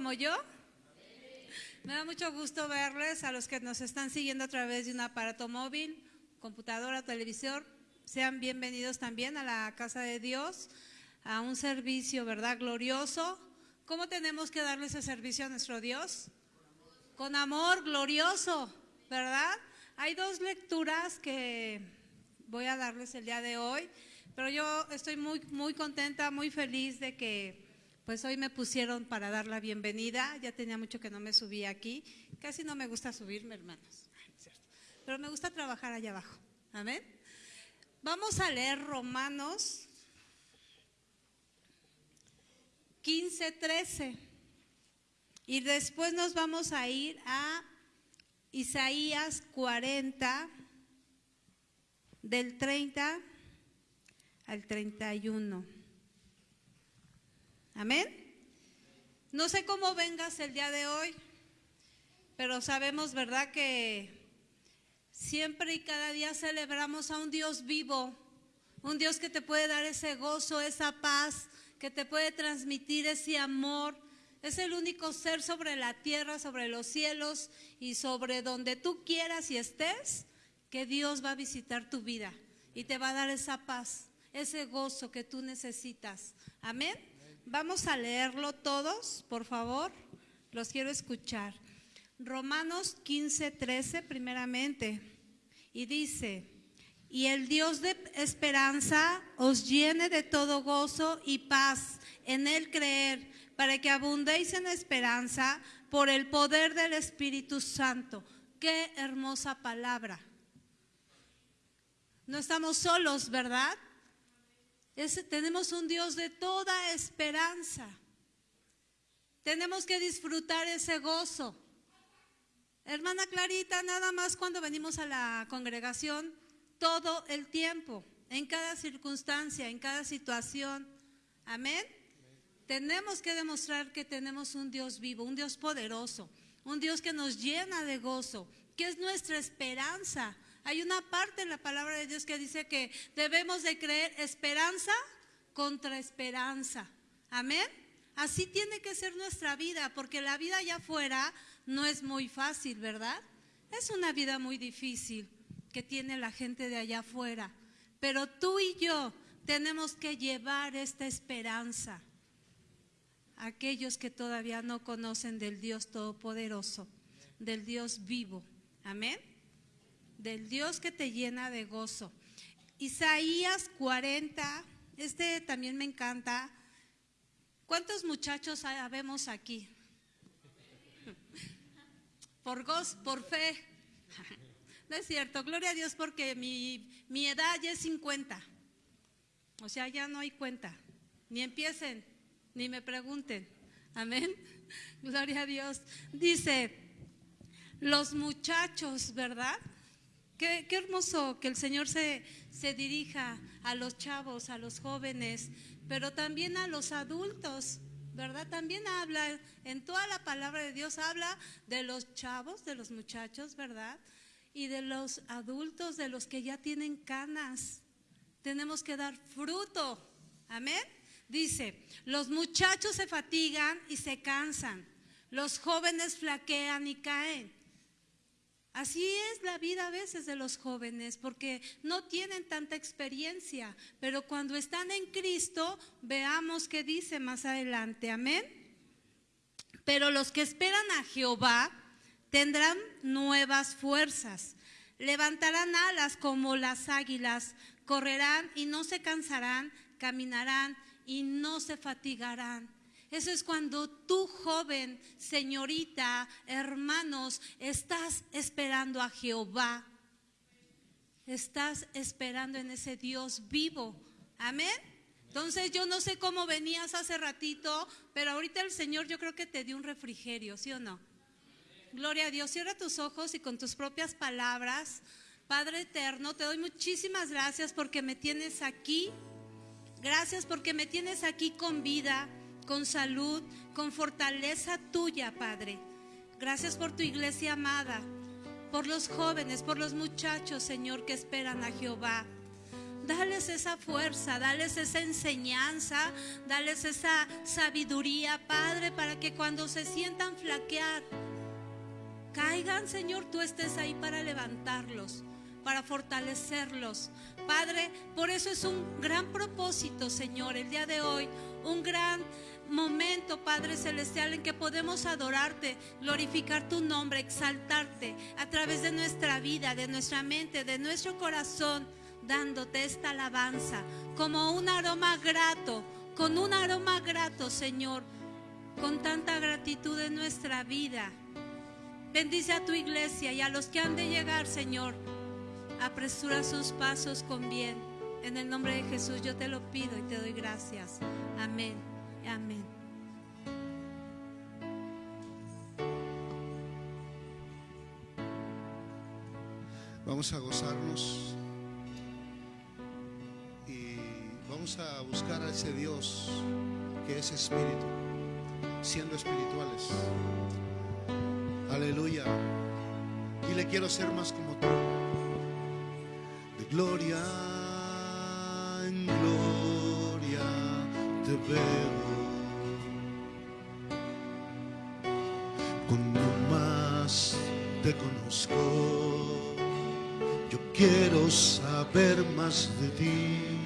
como yo? Me da mucho gusto verles a los que nos están siguiendo a través de un aparato móvil, computadora, televisión. Sean bienvenidos también a la casa de Dios, a un servicio, ¿verdad? Glorioso. ¿Cómo tenemos que darle ese servicio a nuestro Dios? Con amor glorioso, ¿verdad? Hay dos lecturas que voy a darles el día de hoy, pero yo estoy muy, muy contenta, muy feliz de que pues hoy me pusieron para dar la bienvenida. Ya tenía mucho que no me subía aquí. Casi no me gusta subirme, hermanos. Pero me gusta trabajar allá abajo. Amén. Vamos a leer Romanos 15, 13. Y después nos vamos a ir a Isaías 40, del 30 al 31. Amén. No sé cómo vengas el día de hoy, pero sabemos, ¿verdad?, que siempre y cada día celebramos a un Dios vivo, un Dios que te puede dar ese gozo, esa paz, que te puede transmitir ese amor es el único ser sobre la tierra, sobre los cielos y sobre donde tú quieras y estés, que Dios va a visitar tu vida y te va a dar esa paz, ese gozo que tú necesitas. Amén. Vamos a leerlo todos, por favor. Los quiero escuchar. Romanos 15, 13, primeramente. Y dice, y el Dios de esperanza os llene de todo gozo y paz en el creer para que abundéis en esperanza por el poder del Espíritu Santo. Qué hermosa palabra. No estamos solos, ¿verdad? Tenemos un Dios de toda esperanza. Tenemos que disfrutar ese gozo. Hermana Clarita, nada más cuando venimos a la congregación, todo el tiempo, en cada circunstancia, en cada situación. Amén. Tenemos que demostrar que tenemos un Dios vivo, un Dios poderoso, un Dios que nos llena de gozo, que es nuestra esperanza. Hay una parte en la palabra de Dios que dice que debemos de creer esperanza contra esperanza. Amén. Así tiene que ser nuestra vida, porque la vida allá afuera no es muy fácil, ¿verdad? Es una vida muy difícil que tiene la gente de allá afuera. Pero tú y yo tenemos que llevar esta esperanza aquellos que todavía no conocen del Dios Todopoderoso, del Dios vivo. Amén. Del Dios que te llena de gozo. Isaías 40, este también me encanta. ¿Cuántos muchachos habemos aquí? Por gozo, por fe. No es cierto, gloria a Dios porque mi, mi edad ya es 50. O sea, ya no hay cuenta. Ni empiecen ni me pregunten. Amén. Gloria a Dios. Dice, los muchachos, ¿verdad? Qué, hermoso que el Señor se, se dirija a los chavos, a los jóvenes, pero también a los adultos, ¿verdad? También habla, en toda la palabra de Dios habla de los chavos, de los muchachos, ¿verdad? Y de los adultos, de los que ya tienen canas. Tenemos que dar fruto. Amén. Dice, los muchachos se fatigan y se cansan, los jóvenes flaquean y caen. Así es la vida a veces de los jóvenes, porque no tienen tanta experiencia, pero cuando están en Cristo, veamos qué dice más adelante, amén. Pero los que esperan a Jehová tendrán nuevas fuerzas, levantarán alas como las águilas, correrán y no se cansarán, caminarán y no se fatigarán. Eso es cuando tú, joven, señorita, hermanos, estás esperando a Jehová. Estás esperando en ese Dios vivo. Amén. Entonces yo no sé cómo venías hace ratito, pero ahorita el Señor yo creo que te dio un refrigerio, ¿sí o no? Gloria a Dios. Cierra tus ojos y con tus propias palabras, Padre eterno, te doy muchísimas gracias porque me tienes aquí Gracias porque me tienes aquí con vida, con salud, con fortaleza tuya, Padre. Gracias por tu iglesia amada, por los jóvenes, por los muchachos, Señor, que esperan a Jehová. Dales esa fuerza, dales esa enseñanza, dales esa sabiduría, Padre, para que cuando se sientan flaquear, caigan, Señor, tú estés ahí para levantarlos, para fortalecerlos. Padre, por eso es un gran propósito, Señor, el día de hoy, un gran momento, Padre Celestial, en que podemos adorarte, glorificar tu nombre, exaltarte a través de nuestra vida, de nuestra mente, de nuestro corazón, dándote esta alabanza como un aroma grato, con un aroma grato, Señor, con tanta gratitud en nuestra vida. Bendice a tu iglesia y a los que han de llegar, Señor. Apresura sus pasos con bien. En el nombre de Jesús yo te lo pido y te doy gracias. Amén. Amén. Vamos a gozarnos y vamos a buscar a ese Dios que es espíritu, siendo espirituales. Aleluya. Y le quiero ser más como tú. De gloria en gloria te veo. Saber más de ti.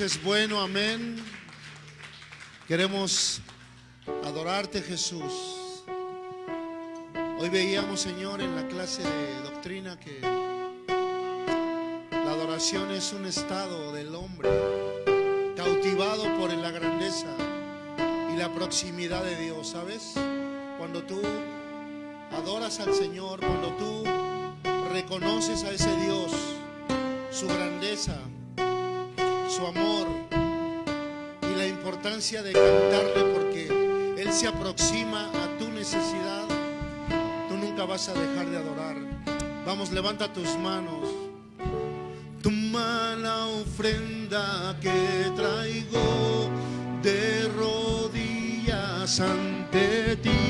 Es bueno, amén. Queremos adorarte Jesús. Hoy veíamos, Señor, en la clase de doctrina que la adoración es un estado del hombre cautivado por la grandeza y la proximidad de Dios, ¿sabes? Cuando tú adoras al Señor, cuando tú reconoces a ese Dios, su grandeza, importancia de cantarle porque Él se aproxima a tu necesidad. Tú nunca vas a dejar de adorar. Vamos, levanta tus manos. Tu mala ofrenda que traigo de rodillas ante ti.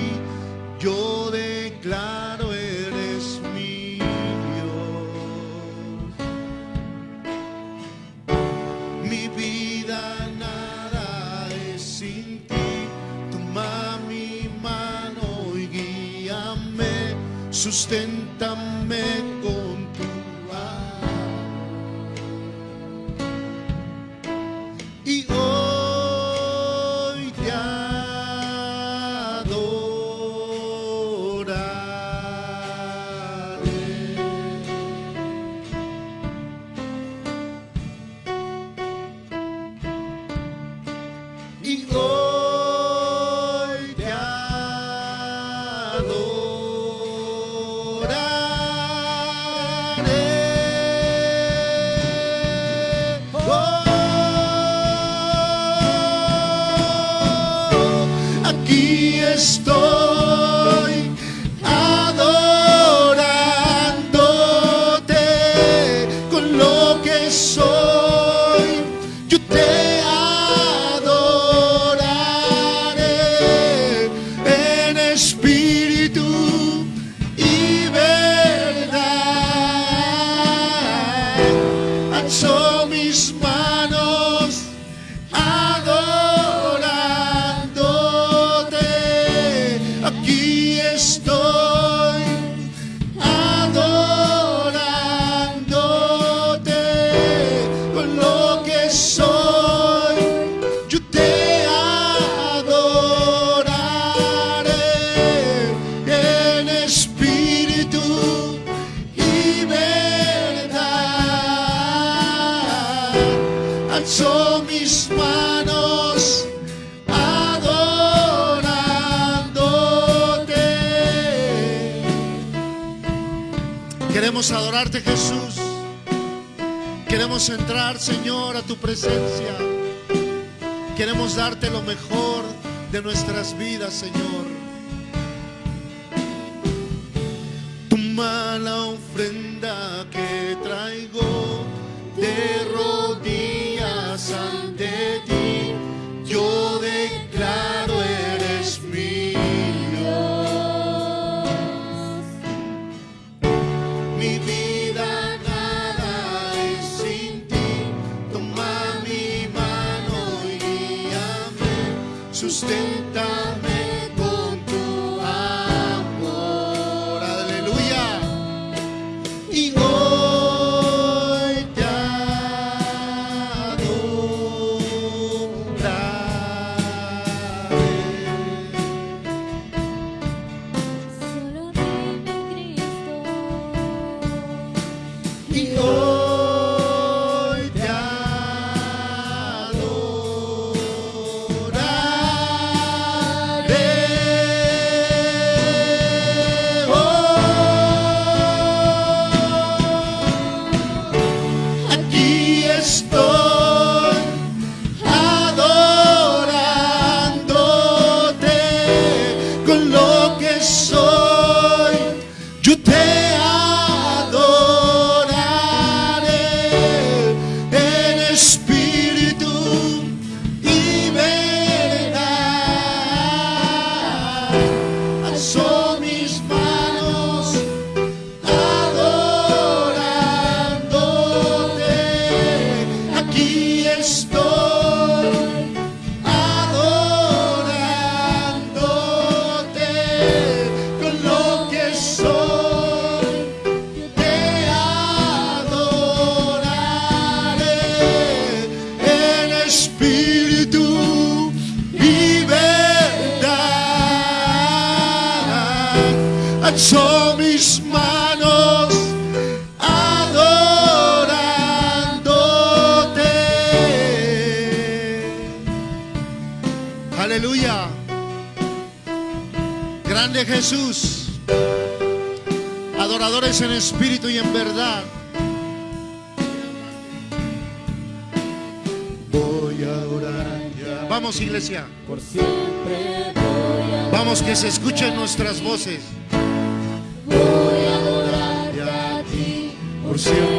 Senhor. Jesús. Adoradores en espíritu y en verdad. Voy a orar. Vamos iglesia. Por siempre voy a, Vamos que se escuchen nuestras voces. voy a adorarte a ti. Por siempre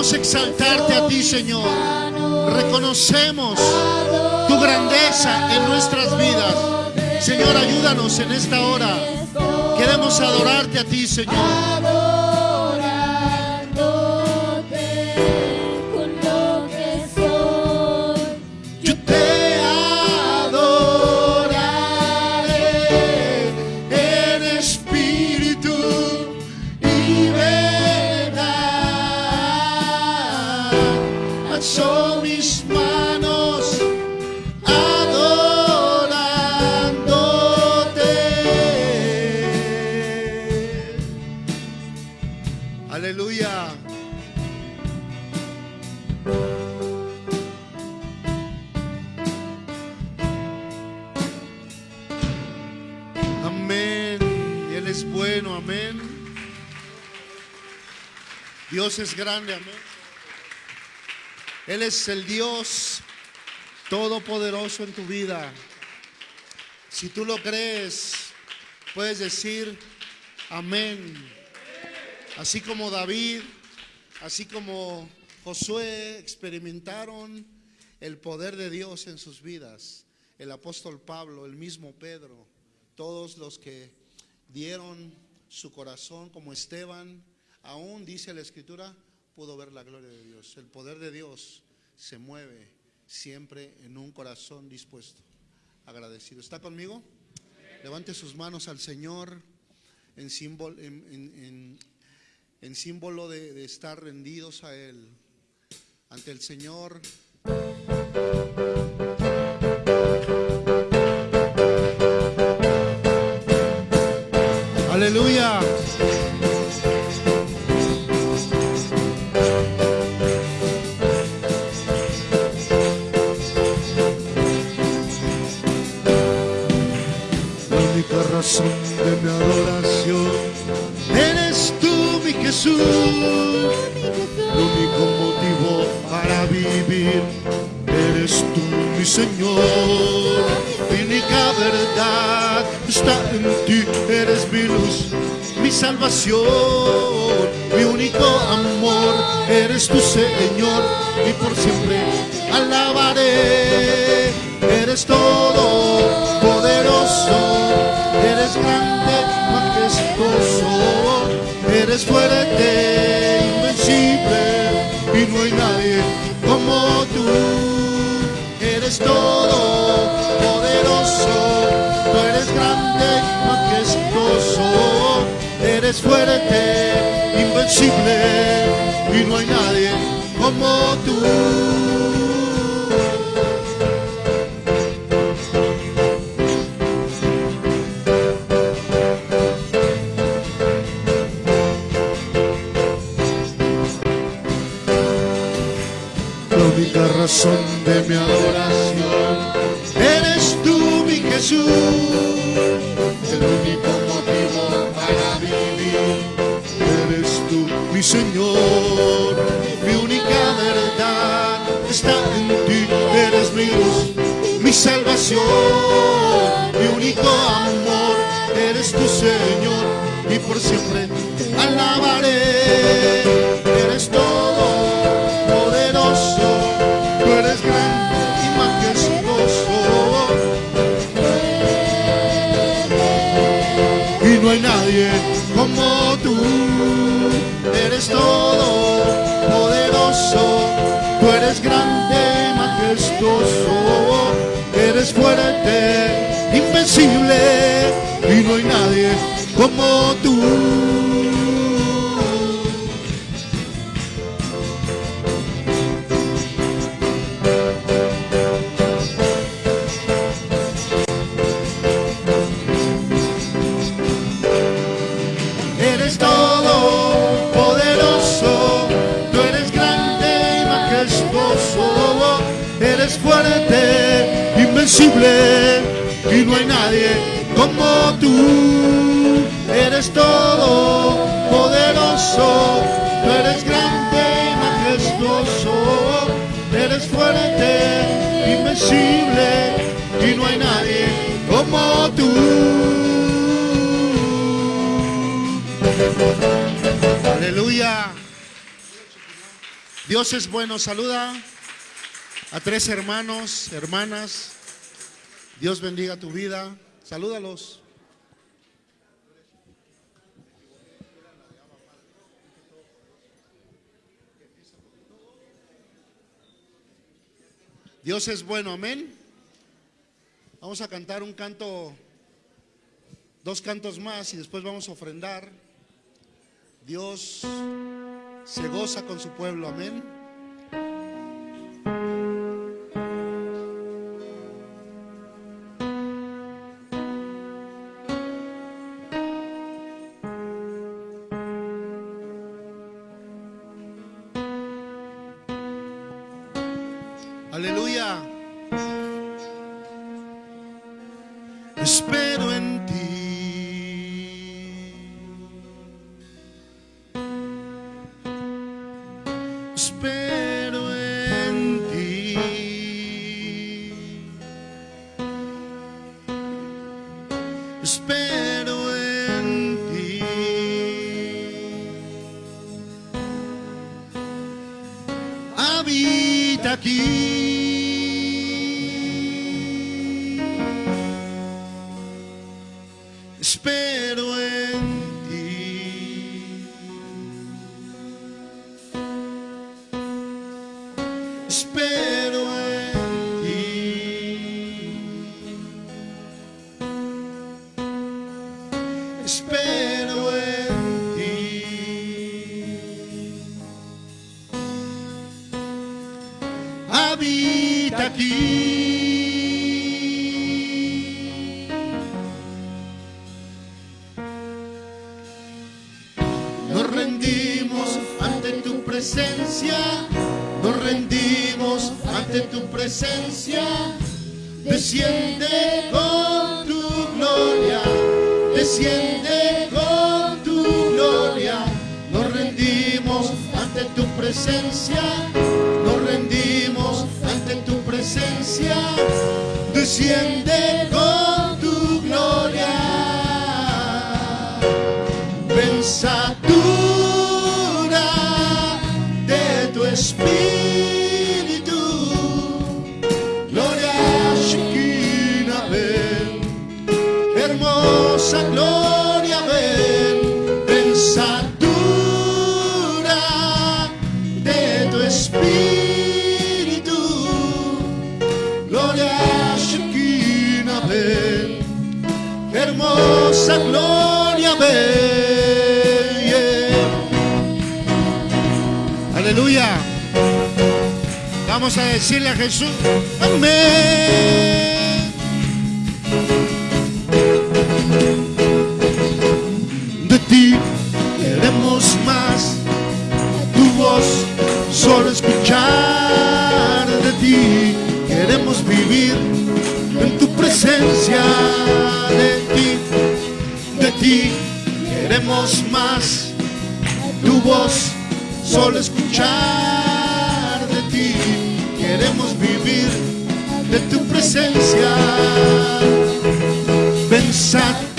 Queremos exaltarte a ti, Señor. Reconocemos tu grandeza en nuestras vidas. Señor, ayúdanos en esta hora. Queremos adorarte a ti, Señor. Dios es grande, amén. Él es el Dios todopoderoso en tu vida. Si tú lo crees, puedes decir amén. Así como David, así como Josué experimentaron el poder de Dios en sus vidas. El apóstol Pablo, el mismo Pedro, todos los que dieron su corazón como Esteban, aún dice la escritura, pudo ver la gloria de Dios. El poder de Dios se mueve siempre en un corazón dispuesto, agradecido. ¿Está conmigo? Levante sus manos al Señor en símbolo, de estar rendidos a Él, ante el Señor. Mi eres fuerte, invencible y no hay nadie como tú. Señor. Mi única verdad está en ti, eres mi luz, mi salvación. Mi único amor eres tu Señor y por siempre alabaré. Eres todo poderoso, tú eres grande y majestuoso. Y no hay nadie como tú, eres todo poderoso, tú eres grande, majestuoso, eres fuerte, invencible, y no hay nadie como tú. Y no hay nadie como tú. Eres todo poderoso, tú eres grande y majestuoso, eres fuerte, invencible y no hay nadie como tú. Aleluya. Dios es bueno. Saluda a tres hermanos, hermanas. Dios bendiga tu vida. Salúdalos. Dios es bueno, amén. Vamos a cantar un canto, dos cantos más y después vamos a ofrendar. Dios se goza con su pueblo, amén. shot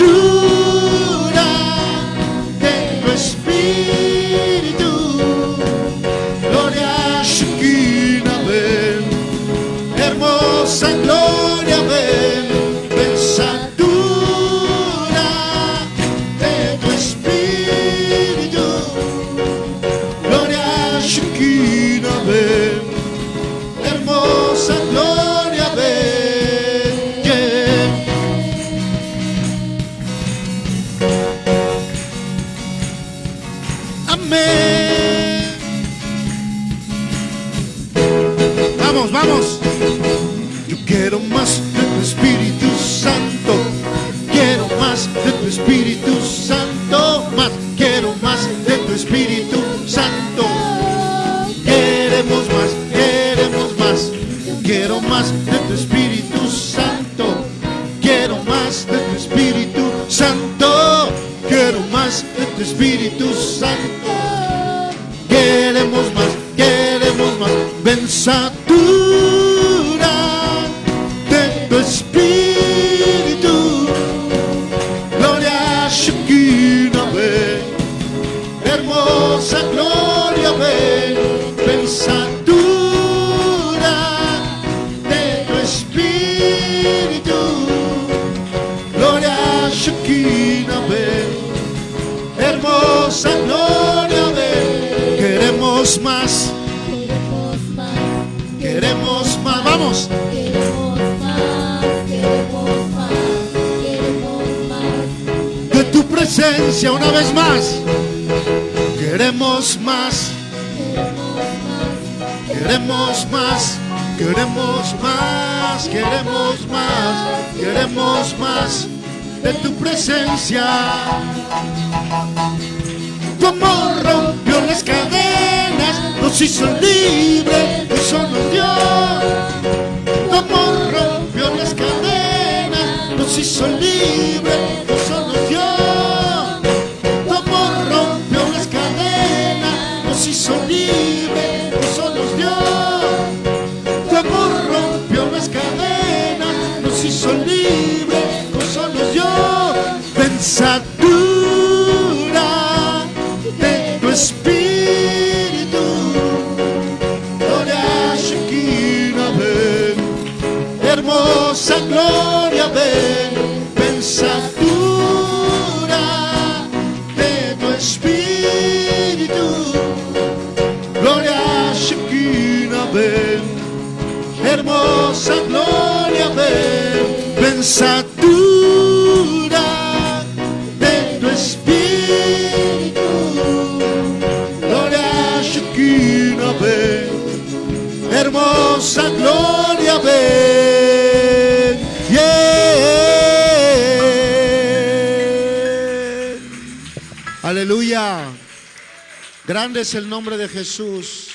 es el nombre de Jesús.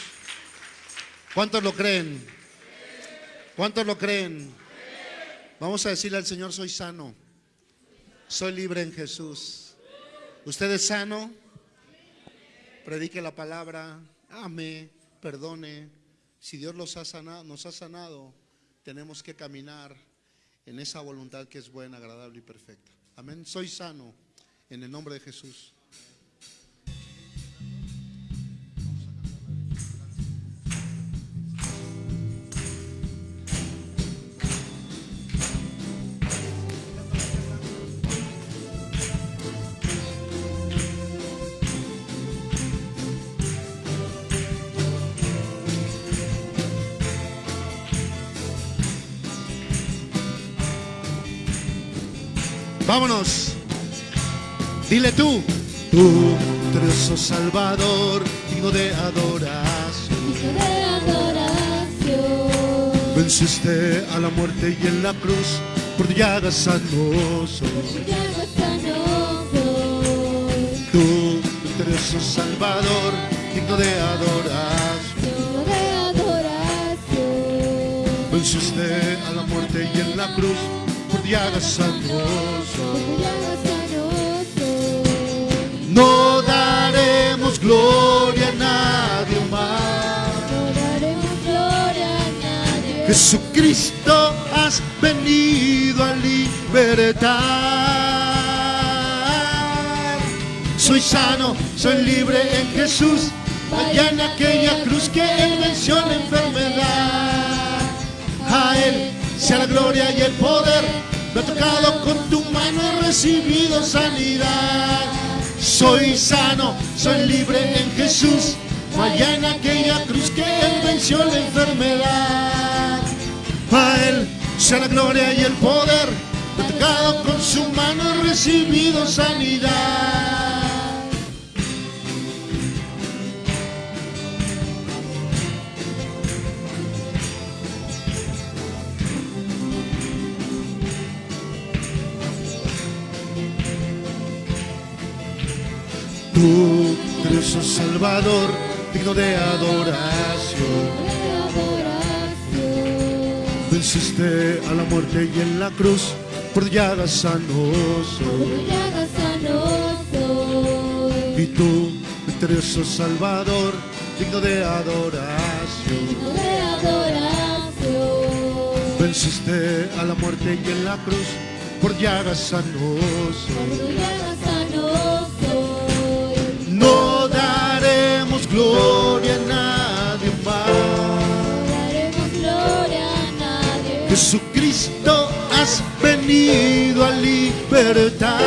¿Cuántos lo creen? ¿Cuántos lo creen? Vamos a decirle al Señor, soy sano. Soy libre en Jesús. ¿Usted es sano? Predique la palabra. Ame, perdone. Si Dios los ha sanado, nos ha sanado, tenemos que caminar en esa voluntad que es buena, agradable y perfecta. Amén. Soy sano en el nombre de Jesús. Vámonos. Dile tú. Tú, Dios Salvador, digno de adoración. Hijo de adoración. Venciste a la muerte y en la cruz por tu llaga sanoso. Llaga sanoso. Tú, Dios Salvador, digno de adoración. Hijo de adoración. Venciste a la muerte y en la cruz por tu llaga sanoso. Llaga sanoso. No daremos gloria a nadie más. No daremos gloria a nadie. Jesucristo has venido a libertar. Soy sano, soy libre en Jesús. Vaya en aquella cruz que Él venció la enfermedad. A Él sea la gloria y el poder. Tocado con tu mano, he recibido sanidad. Soy sano, soy libre en Jesús. Vaya en aquella cruz que Él venció la enfermedad. A Él sea la gloria y el poder. Tocado con su mano, he recibido sanidad. Salvador, digno de adoración. Venciste a la muerte y en la cruz por llagas sanoso. Y tú, misterioso Salvador, digno de adoración. de adoración. Venciste a la muerte y en la cruz por llagas sanoso. Llaga sanoso. Gloria a nadie más. daremos gloria a nadie. Jesucristo has venido a libertar.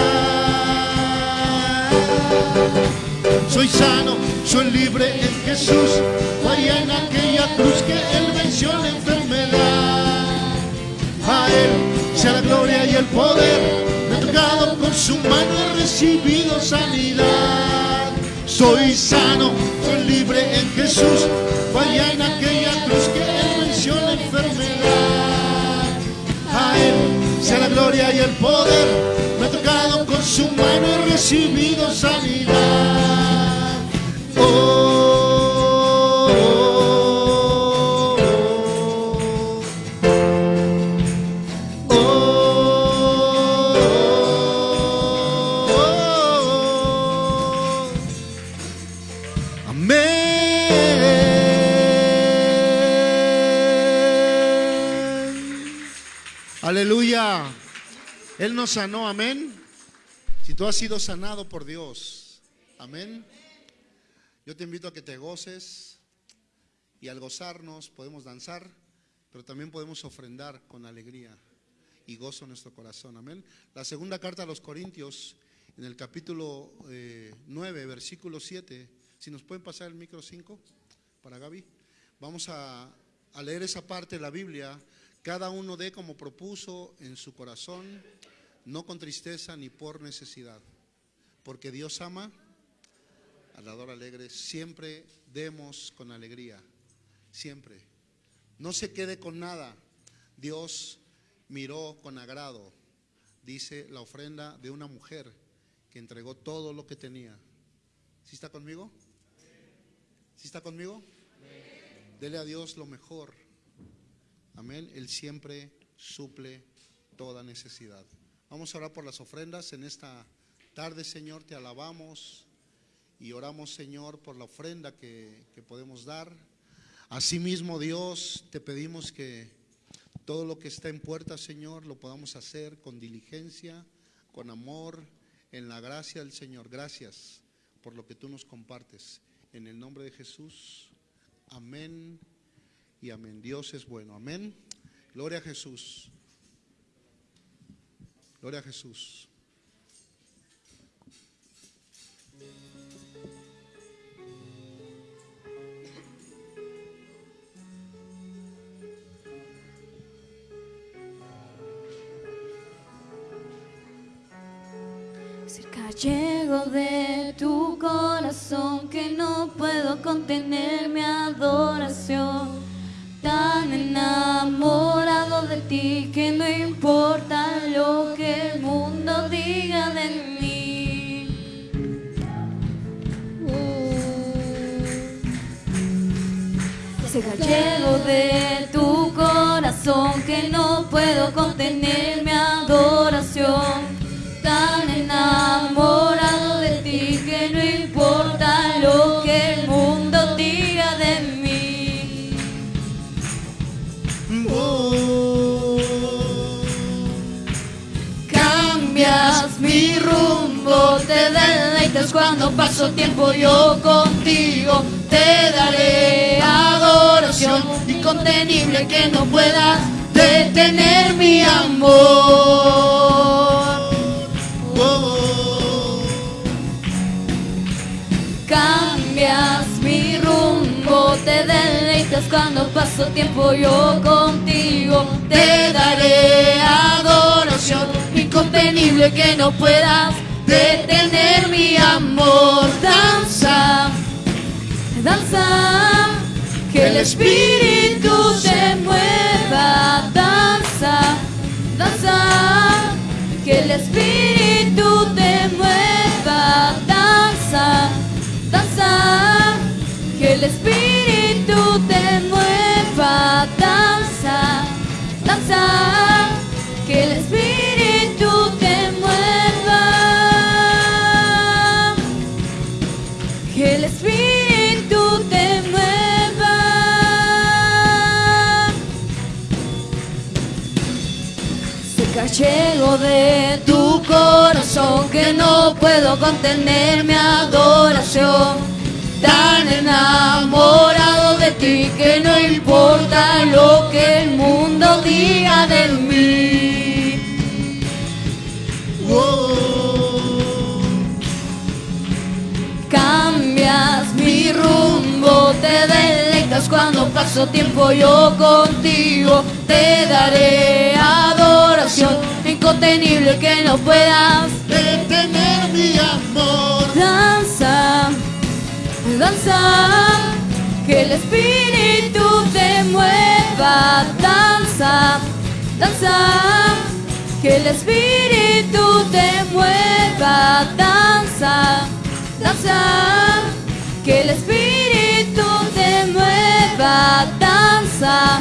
Soy sano, soy libre en Jesús. Vaya en aquella cruz que Él venció la enfermedad. A Él sea la gloria y el poder. Me ha tocado con su mano, he recibido sanidad. Soy sano, soy libre en Jesús. Vaya en aquella cruz que Él venció la enfermedad. A Él sea la gloria y el poder. Me ha tocado con su mano, he recibido Él nos sanó, amén. Si tú has sido sanado por Dios, amén. Yo te invito a que te goces y al gozarnos podemos danzar, pero también podemos ofrendar con alegría y gozo en nuestro corazón, amén. La segunda carta a los Corintios, en el capítulo eh, 9, versículo 7, si nos pueden pasar el micro 5 para Gaby, vamos a, a leer esa parte de la Biblia. Cada uno dé como propuso en su corazón, no con tristeza ni por necesidad, porque Dios ama al dador alegre. Siempre demos con alegría, siempre. No se quede con nada. Dios miró con agrado, dice la ofrenda de una mujer que entregó todo lo que tenía. ¿Sí está conmigo? ¿Sí está conmigo? Dele a Dios lo mejor. Amén. Él siempre suple toda necesidad. Vamos a orar por las ofrendas en esta tarde, Señor. Te alabamos y oramos, Señor, por la ofrenda que, que podemos dar. Asimismo, Dios, te pedimos que todo lo que está en puerta, Señor, lo podamos hacer con diligencia, con amor, en la gracia del Señor. Gracias por lo que tú nos compartes. En el nombre de Jesús, amén y amén. Dios es bueno, amén. Gloria a Jesús. Gloria a Jesús. Cerca llego de tu corazón que no puedo contener mi adoración. Tan enamorado de ti que no importa lo que el mundo diga de mí. Cerca llego de tu corazón que no puedo contener mi adoración. Tan enamorado cuando paso tiempo yo contigo. Te daré adoración incontenible que no puedas detener mi amor. Cambias mi rumbo, te deleitas cuando paso tiempo yo contigo. Te daré adoración incontenible que no puedas detener mi amor. Danza, danza, que el espíritu te mueva. Danza, danza, que el espíritu te mueva. Danza, danza, que el espíritu te mueva. Danza, danza, de tu corazón que no puedo contener mi adoración. Tan enamorado de ti que no importa lo que el mundo diga de mí. Cambias mi rumbo, te deleitas cuando paso tiempo yo contigo. Te daré adoración incontenible que no puedas Detener mi amor. danza, danza, que el espíritu te mueva, danza, danza, que el espíritu te mueva, danza, danza, que el espíritu te mueva, danza,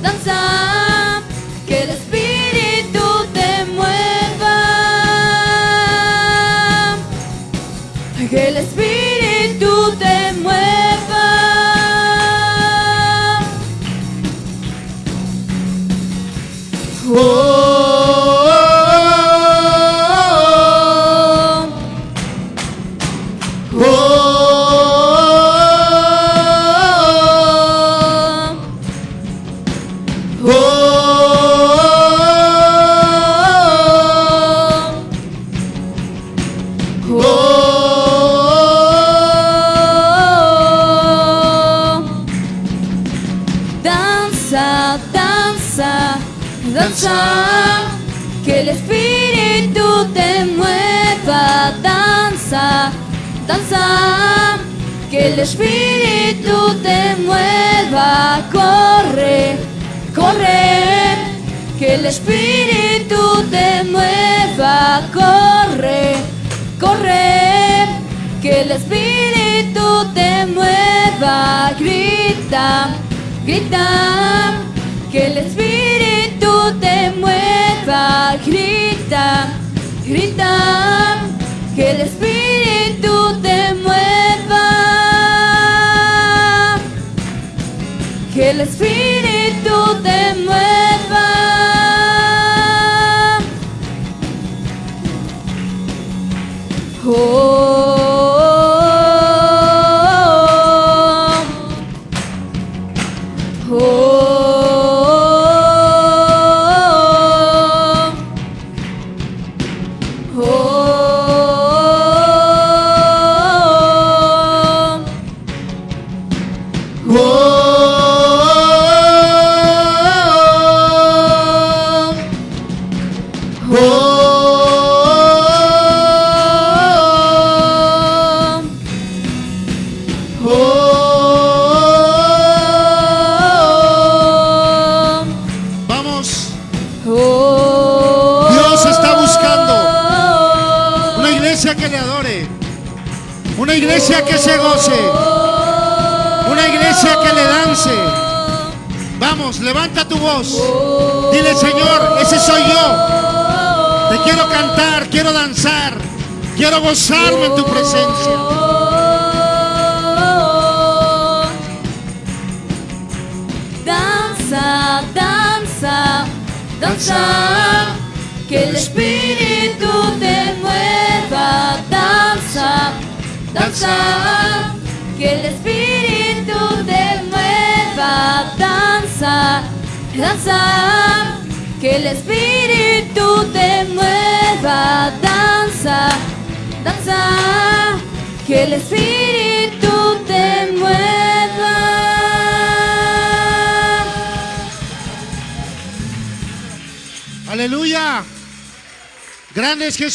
danza, que el espíritu Que el espíritu te mueva. Danza, el espíritu te mueva, corre, corre, que el espíritu te mueva, corre, corre, que el espíritu te mueva, grita, grita, que el espíritu te mueva, grita, grita, que el espíritu te mueva, que el Espíritu te mueva. Oh.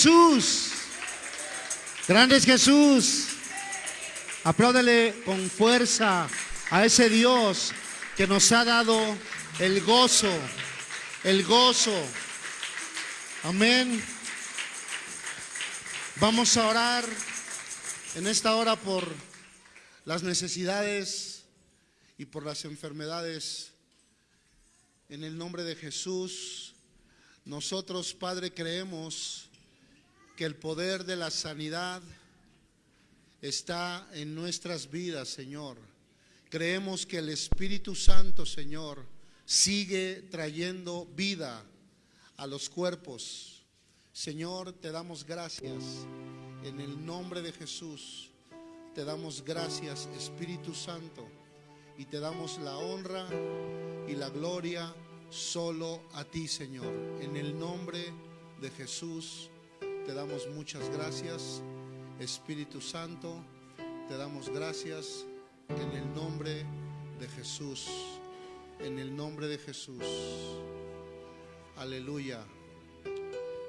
Jesús. Grande es Jesús. Apláudele con fuerza a ese Dios que nos ha dado el gozo, el gozo. Amén. Vamos a orar en esta hora por las necesidades y por las enfermedades. En el nombre de Jesús. Nosotros, Padre, creemos que el poder de la sanidad está en nuestras vidas, Señor. Creemos que el Espíritu Santo, Señor, sigue trayendo vida a los cuerpos. Señor, te damos gracias en el nombre de Jesús. Te damos gracias, Espíritu Santo, y te damos la honra y la gloria solo a ti, Señor. En el nombre de Jesús te damos muchas gracias. Espíritu Santo, te damos gracias en el nombre de Jesús. En el nombre de Jesús. Aleluya.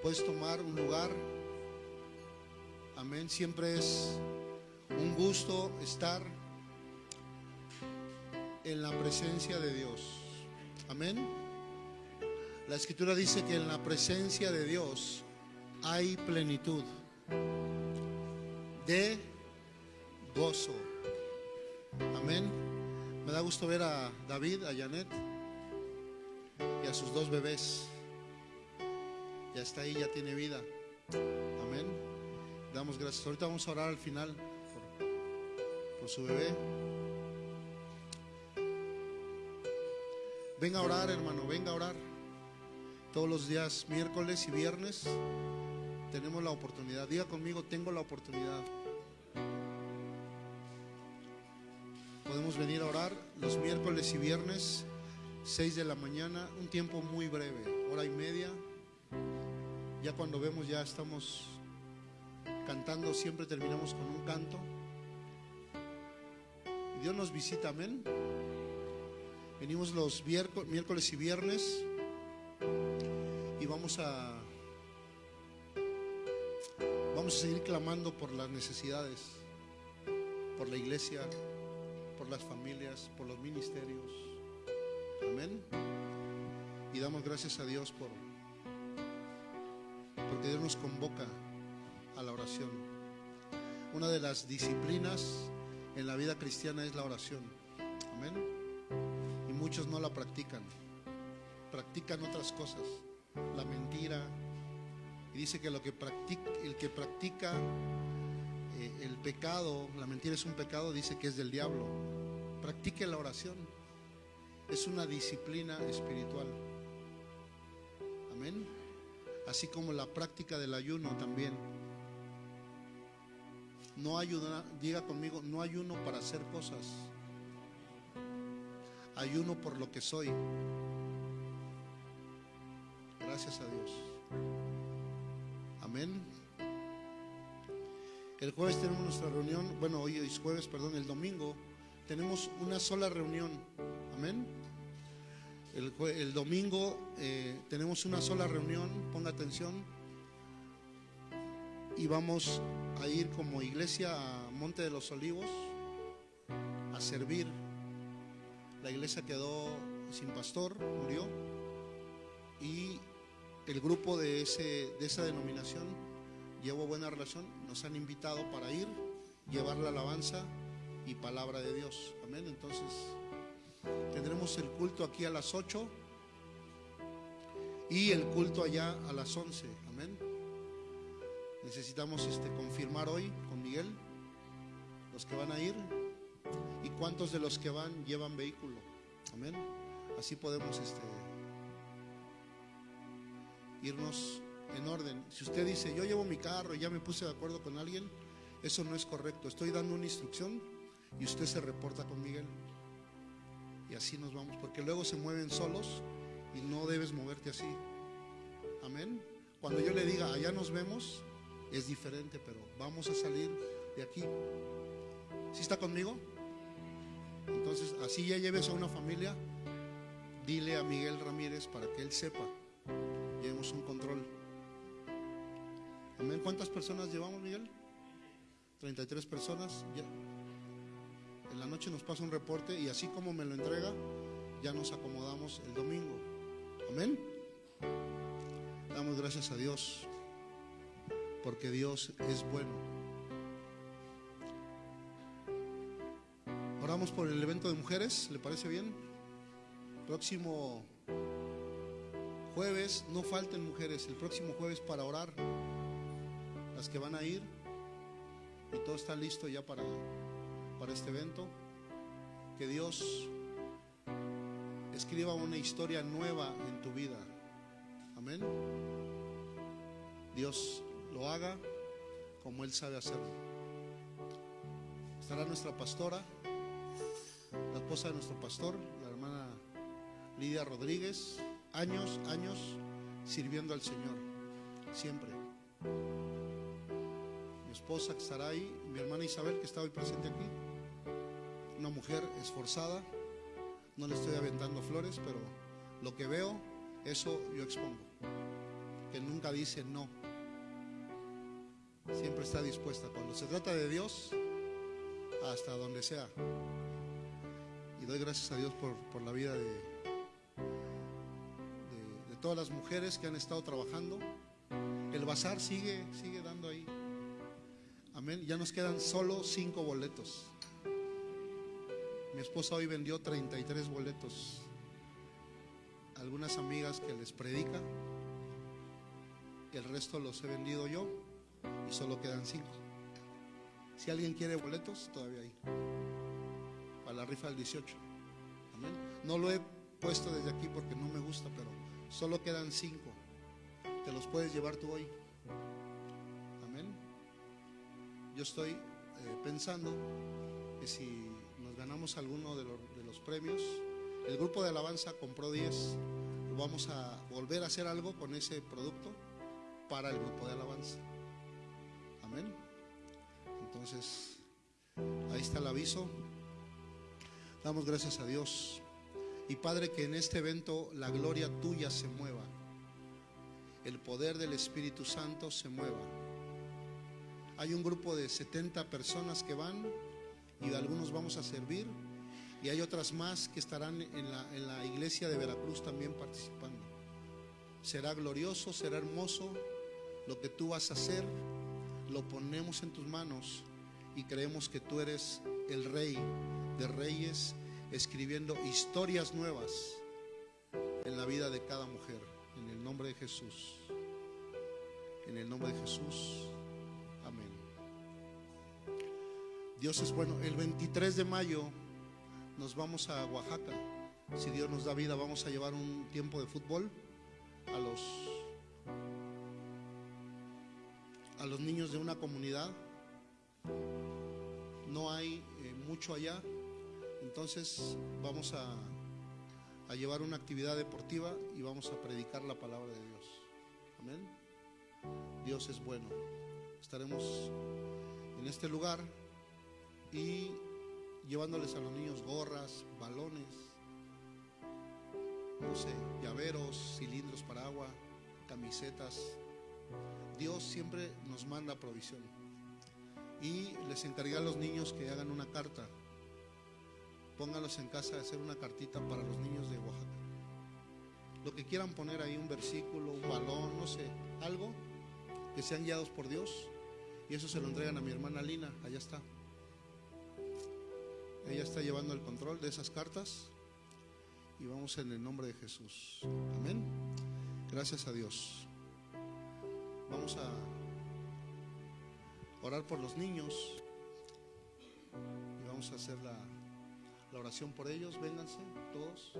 Puedes tomar un lugar. Amén. Siempre es un gusto estar en la presencia de Dios. Amén. La escritura dice que en la presencia de Dios hay plenitud de gozo. Amén. Me da gusto ver a David, a Janet y a sus dos bebés. Ya está ahí, ya tiene vida. Amén. Damos gracias. Ahorita vamos a orar al final por, su bebé. Venga a orar, hermano, venga a orar. Todos los días, miércoles y viernes, tenemos la oportunidad. Diga conmigo, tengo la oportunidad. Podemos venir a orar los miércoles y viernes, 6 de la mañana, un tiempo muy breve, hora y media. Ya cuando vemos ya estamos cantando, siempre terminamos con un canto. Dios nos visita, amén. Venimos los miércoles y viernes y vamos a vamos a seguir clamando por las necesidades, por la iglesia, por las familias, por los ministerios. Amén. Y damos gracias a Dios por porque Dios nos convoca a la oración. Una de las disciplinas en la vida cristiana es la oración. Amén. Y muchos no la practican. Practican otras cosas la mentira. Y dice que, lo que practica, el que practica eh, el pecado, la mentira es un pecado, dice que es del diablo. Practique la oración. Es una disciplina espiritual. Amén. Así como la práctica del ayuno también. No ayuda, diga conmigo, no ayuno para hacer cosas. Ayuno por lo que soy. Gracias a Dios. Amén. El jueves tenemos nuestra reunión, bueno, hoy es jueves, perdón, el domingo tenemos una sola reunión. Amén. El, domingo eh, tenemos una sola reunión, ponga atención. Y vamos a ir como iglesia a Monte de los Olivos a servir. La iglesia quedó sin pastor, murió. Y el grupo de, ese, de esa denominación llevo buena relación, nos han invitado para ir, llevar la alabanza y palabra de Dios. Amén. Entonces, tendremos el culto aquí a las 8 y el culto allá a las 11. Amén. Necesitamos este, confirmar hoy con Miguel los que van a ir y cuántos de los que van llevan vehículo. Amén. Así podemos este, irnos en orden. Si usted dice, yo llevo mi carro y ya me puse de acuerdo con alguien, eso no es correcto. Estoy dando una instrucción y usted se reporta con Miguel. Y así nos vamos, porque luego se mueven solos y no debes moverte así. Amén. Cuando yo le diga, allá nos vemos, es diferente, pero vamos a salir de aquí. ¿Sí está conmigo? Entonces, así ya lleves a una familia, dile a Miguel Ramírez para que él sepa. Llevemos un control. Amén. ¿Cuántas personas llevamos, Miguel? 33 personas. Ya. En la noche nos pasa un reporte y así como me lo entrega, ya nos acomodamos el domingo. Amén. Damos gracias a Dios porque Dios es bueno. Oramos por el evento de mujeres, ¿le parece bien? Próximo jueves, no falten mujeres, el próximo jueves para orar, las que van a ir, y todo está listo ya para, para este evento. Que Dios escriba una historia nueva en tu vida. Amén. Dios lo haga como Él sabe hacerlo. Estará nuestra pastora, la esposa de nuestro pastor, la hermana Lidia Rodríguez, años, años sirviendo al Señor, siempre. Mi esposa que estará ahí, mi hermana Isabel que está hoy presente aquí, una mujer esforzada, no le estoy aventando flores, pero lo que veo, eso yo expongo, que nunca dice no, siempre está dispuesta. Cuando se trata de Dios, hasta donde sea. Y doy gracias a Dios por, por la vida de, todas las mujeres que han estado trabajando. El bazar sigue, sigue dando ahí. Amén. Ya nos quedan solo cinco boletos. Mi esposa hoy vendió 33 boletos. Algunas amigas que les predica. El resto los he vendido yo y solo quedan cinco. Si alguien quiere boletos, todavía hay. Para la rifa del 18. Amén. No lo he puesto desde aquí porque no me gusta, pero solo quedan cinco. Te los puedes llevar tú hoy. Amén. Yo estoy eh, pensando que si nos ganamos alguno de los, de los premios, el grupo de alabanza compró 10. Vamos a volver a hacer algo con ese producto para el grupo de alabanza. Amén. Entonces, ahí está el aviso. Damos gracias a Dios. Y Padre, que en este evento la gloria tuya se mueva. El poder del Espíritu Santo se mueva. Hay un grupo de 70 personas que van y algunos vamos a servir. Y hay otras más que estarán en la, en la iglesia de Veracruz también participando. Será glorioso, será hermoso lo que tú vas a hacer lo ponemos en tus manos y creemos que tú eres el rey de reyes, escribiendo historias nuevas en la vida de cada mujer. En el nombre de Jesús. En el nombre de Jesús. Amén. Dios es bueno. El 23 de mayo nos vamos a Oaxaca. Si Dios nos da vida, vamos a llevar un tiempo de fútbol a los a los niños de una comunidad. No hay eh, mucho allá, entonces vamos a, llevar una actividad deportiva y vamos a predicar la palabra de Dios. Amén. Dios es bueno. Estaremos en este lugar y llevándoles a los niños gorras, balones, no sé, llaveros, cilindros para agua, camisetas, Dios siempre nos manda provisión. Y les encargué a los niños que hagan una carta. Pónganlos en casa a hacer una cartita para los niños de Oaxaca. Lo que quieran poner ahí, un versículo, un balón, no sé, algo. que sean guiados por Dios. Y eso se lo entregan a mi hermana Lina, allá está. Ella está llevando el control de esas cartas y vamos en el nombre de Jesús. Amén. Gracias a Dios. Vamos a orar por los niños y vamos a hacer la, la oración por ellos. Vénganse todos.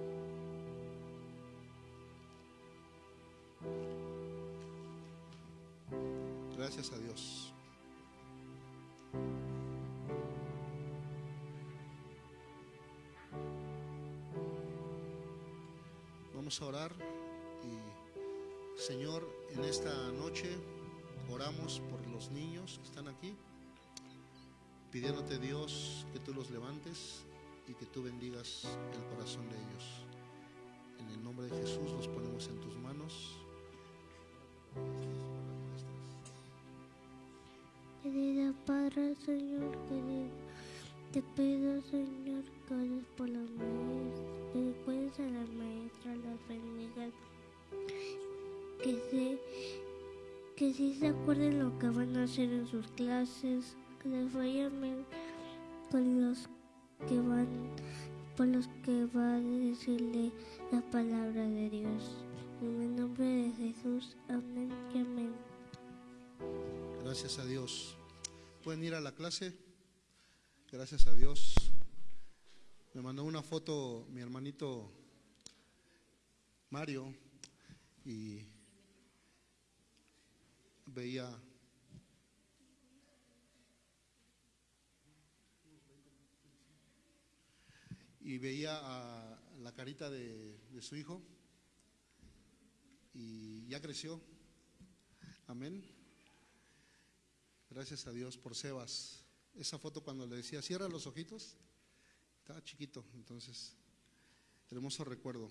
Gracias a Dios. Vamos a orar y Señor, en esta noche oramos por los niños que están aquí, pidiéndote Dios que tú los levantes y que tú bendigas el corazón de ellos. En el nombre de Jesús los ponemos en tus manos. Querida Padre, Señor, querido, te pido, Señor, que ores por los maestros, que cuides a la maestra, las bendigas, que se, que se acuerden lo que van a hacer en sus clases, que les vayan bien con los que van, por los que va a decirle la palabra de Dios. En el nombre de Jesús, amén y amén. Gracias a Dios. ¿Pueden ir a la clase? Gracias a Dios. Me mandó una foto mi hermanito Mario y veía y veía a la carita de, de su hijo y ya creció. Amén. Gracias a Dios por Sebas. Esa foto cuando le decía, cierra los ojitos, estaba chiquito, entonces, hermoso recuerdo.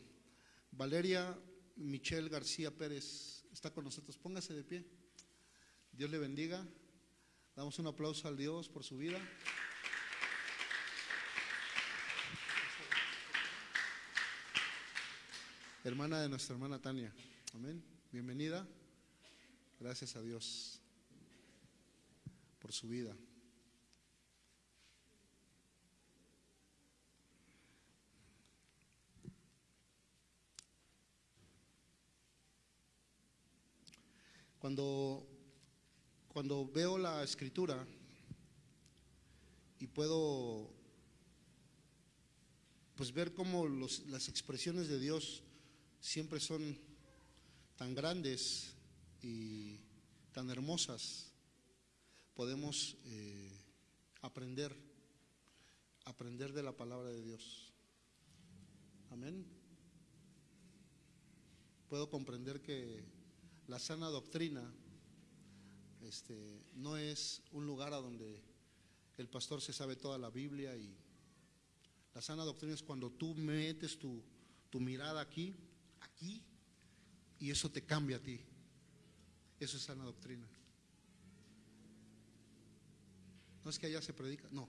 Valeria Michelle García Pérez está con nosotros. Póngase de pie. Dios le bendiga. Damos un aplauso al Dios por su vida. Hermana de nuestra hermana Tania. Amén. Bienvenida. Gracias a Dios por su vida. Cuando, cuando veo la escritura y puedo pues ver cómo los- las expresiones de Dios siempre son tan grandes y tan hermosas, podemos eh, aprender, aprender de la palabra de Dios. Amén. Puedo comprender que la sana doctrina este, no es un lugar a donde el pastor se sabe toda la Biblia y la sana doctrina es cuando tú metes tu, tu mirada aquí, aquí, y eso te cambia a ti. Eso es sana doctrina. No es que allá se predica, no.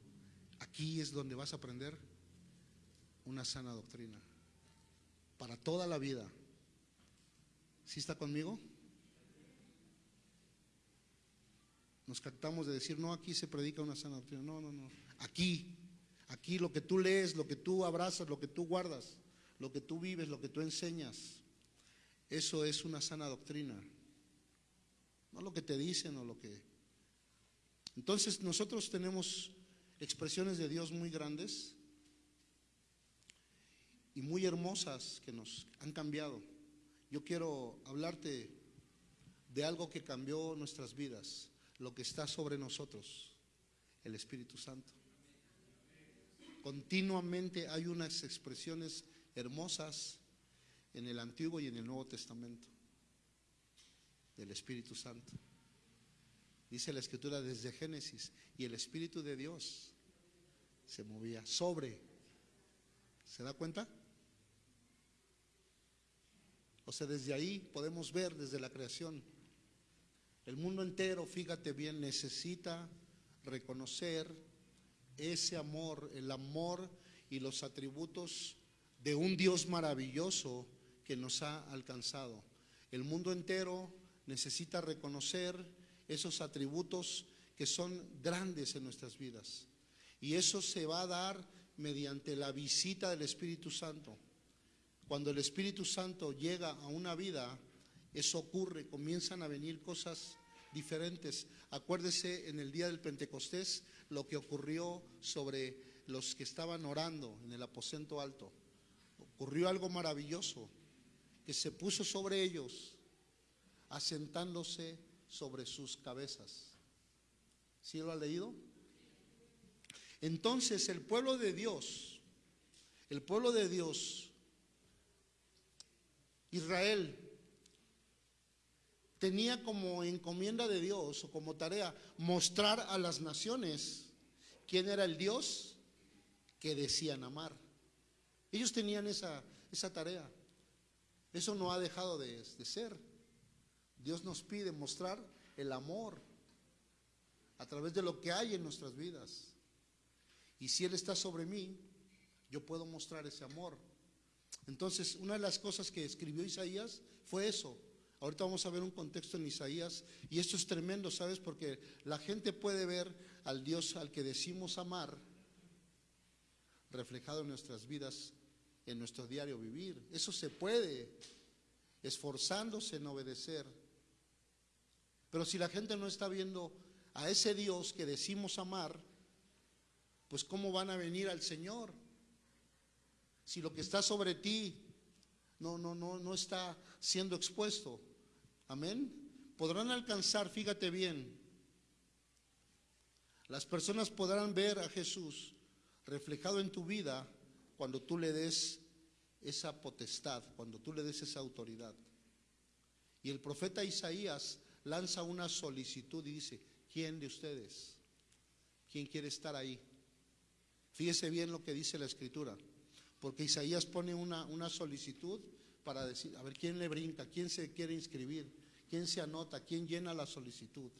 Aquí es donde vas a aprender una sana doctrina. Para toda la vida. ¿Sí está conmigo? Nos captamos de decir, no, aquí se predica una sana doctrina. No, no, no. Aquí, aquí lo que tú lees, lo que tú abrazas, lo que tú guardas, lo que tú vives, lo que tú enseñas, eso es una sana doctrina. No lo que te dicen o lo que... Entonces nosotros tenemos expresiones de Dios muy grandes y muy hermosas que nos han cambiado. Yo quiero hablarte de algo que cambió nuestras vidas, lo que está sobre nosotros, el Espíritu Santo. Continuamente hay unas expresiones hermosas en el Antiguo y en el Nuevo Testamento del Espíritu Santo. Dice la Escritura desde Génesis, y el Espíritu de Dios se movía sobre. ¿Se da cuenta? O sea, desde ahí podemos ver, desde la creación, el mundo entero, fíjate bien, necesita reconocer ese amor, el amor y los atributos de un Dios maravilloso que nos ha alcanzado. El mundo entero necesita reconocer esos atributos que son grandes en nuestras vidas. Y eso se va a dar mediante la visita del Espíritu Santo. Cuando el Espíritu Santo llega a una vida, eso ocurre, comienzan a venir cosas diferentes. Acuérdese en el día del Pentecostés lo que ocurrió sobre los que estaban orando en el aposento alto. Ocurrió algo maravilloso, que se puso sobre ellos, asentándose sobre sus cabezas. ¿Sí lo ha leído? Entonces el pueblo de Dios, el pueblo de Dios, Israel, tenía como encomienda de Dios o como tarea mostrar a las naciones quién era el Dios que decían amar. Ellos tenían esa, esa tarea. Eso no ha dejado de, de ser. Dios nos pide mostrar el amor a través de lo que hay en nuestras vidas. Y si Él está sobre mí, yo puedo mostrar ese amor. Entonces, una de las cosas que escribió Isaías fue eso. Ahorita vamos a ver un contexto en Isaías y esto es tremendo, ¿sabes? Porque la gente puede ver al Dios al que decimos amar reflejado en nuestras vidas, en nuestro diario vivir. Eso se puede, esforzándose en obedecer. Pero si la gente no está viendo a ese Dios que decimos amar, pues ¿cómo van a venir al Señor? Si lo que está sobre ti no, no, no, no está siendo expuesto. Amén. Podrán alcanzar, fíjate bien, las personas podrán ver a Jesús reflejado en tu vida cuando tú le des esa potestad, cuando tú le des esa autoridad. Y el profeta Isaías lanza una solicitud y dice, ¿quién de ustedes? ¿Quién quiere estar ahí? Fíjese bien lo que dice la escritura, porque Isaías pone una, una solicitud para decir, a ver, ¿quién le brinca? ¿Quién se quiere inscribir? ¿Quién se anota? ¿Quién llena la solicitud?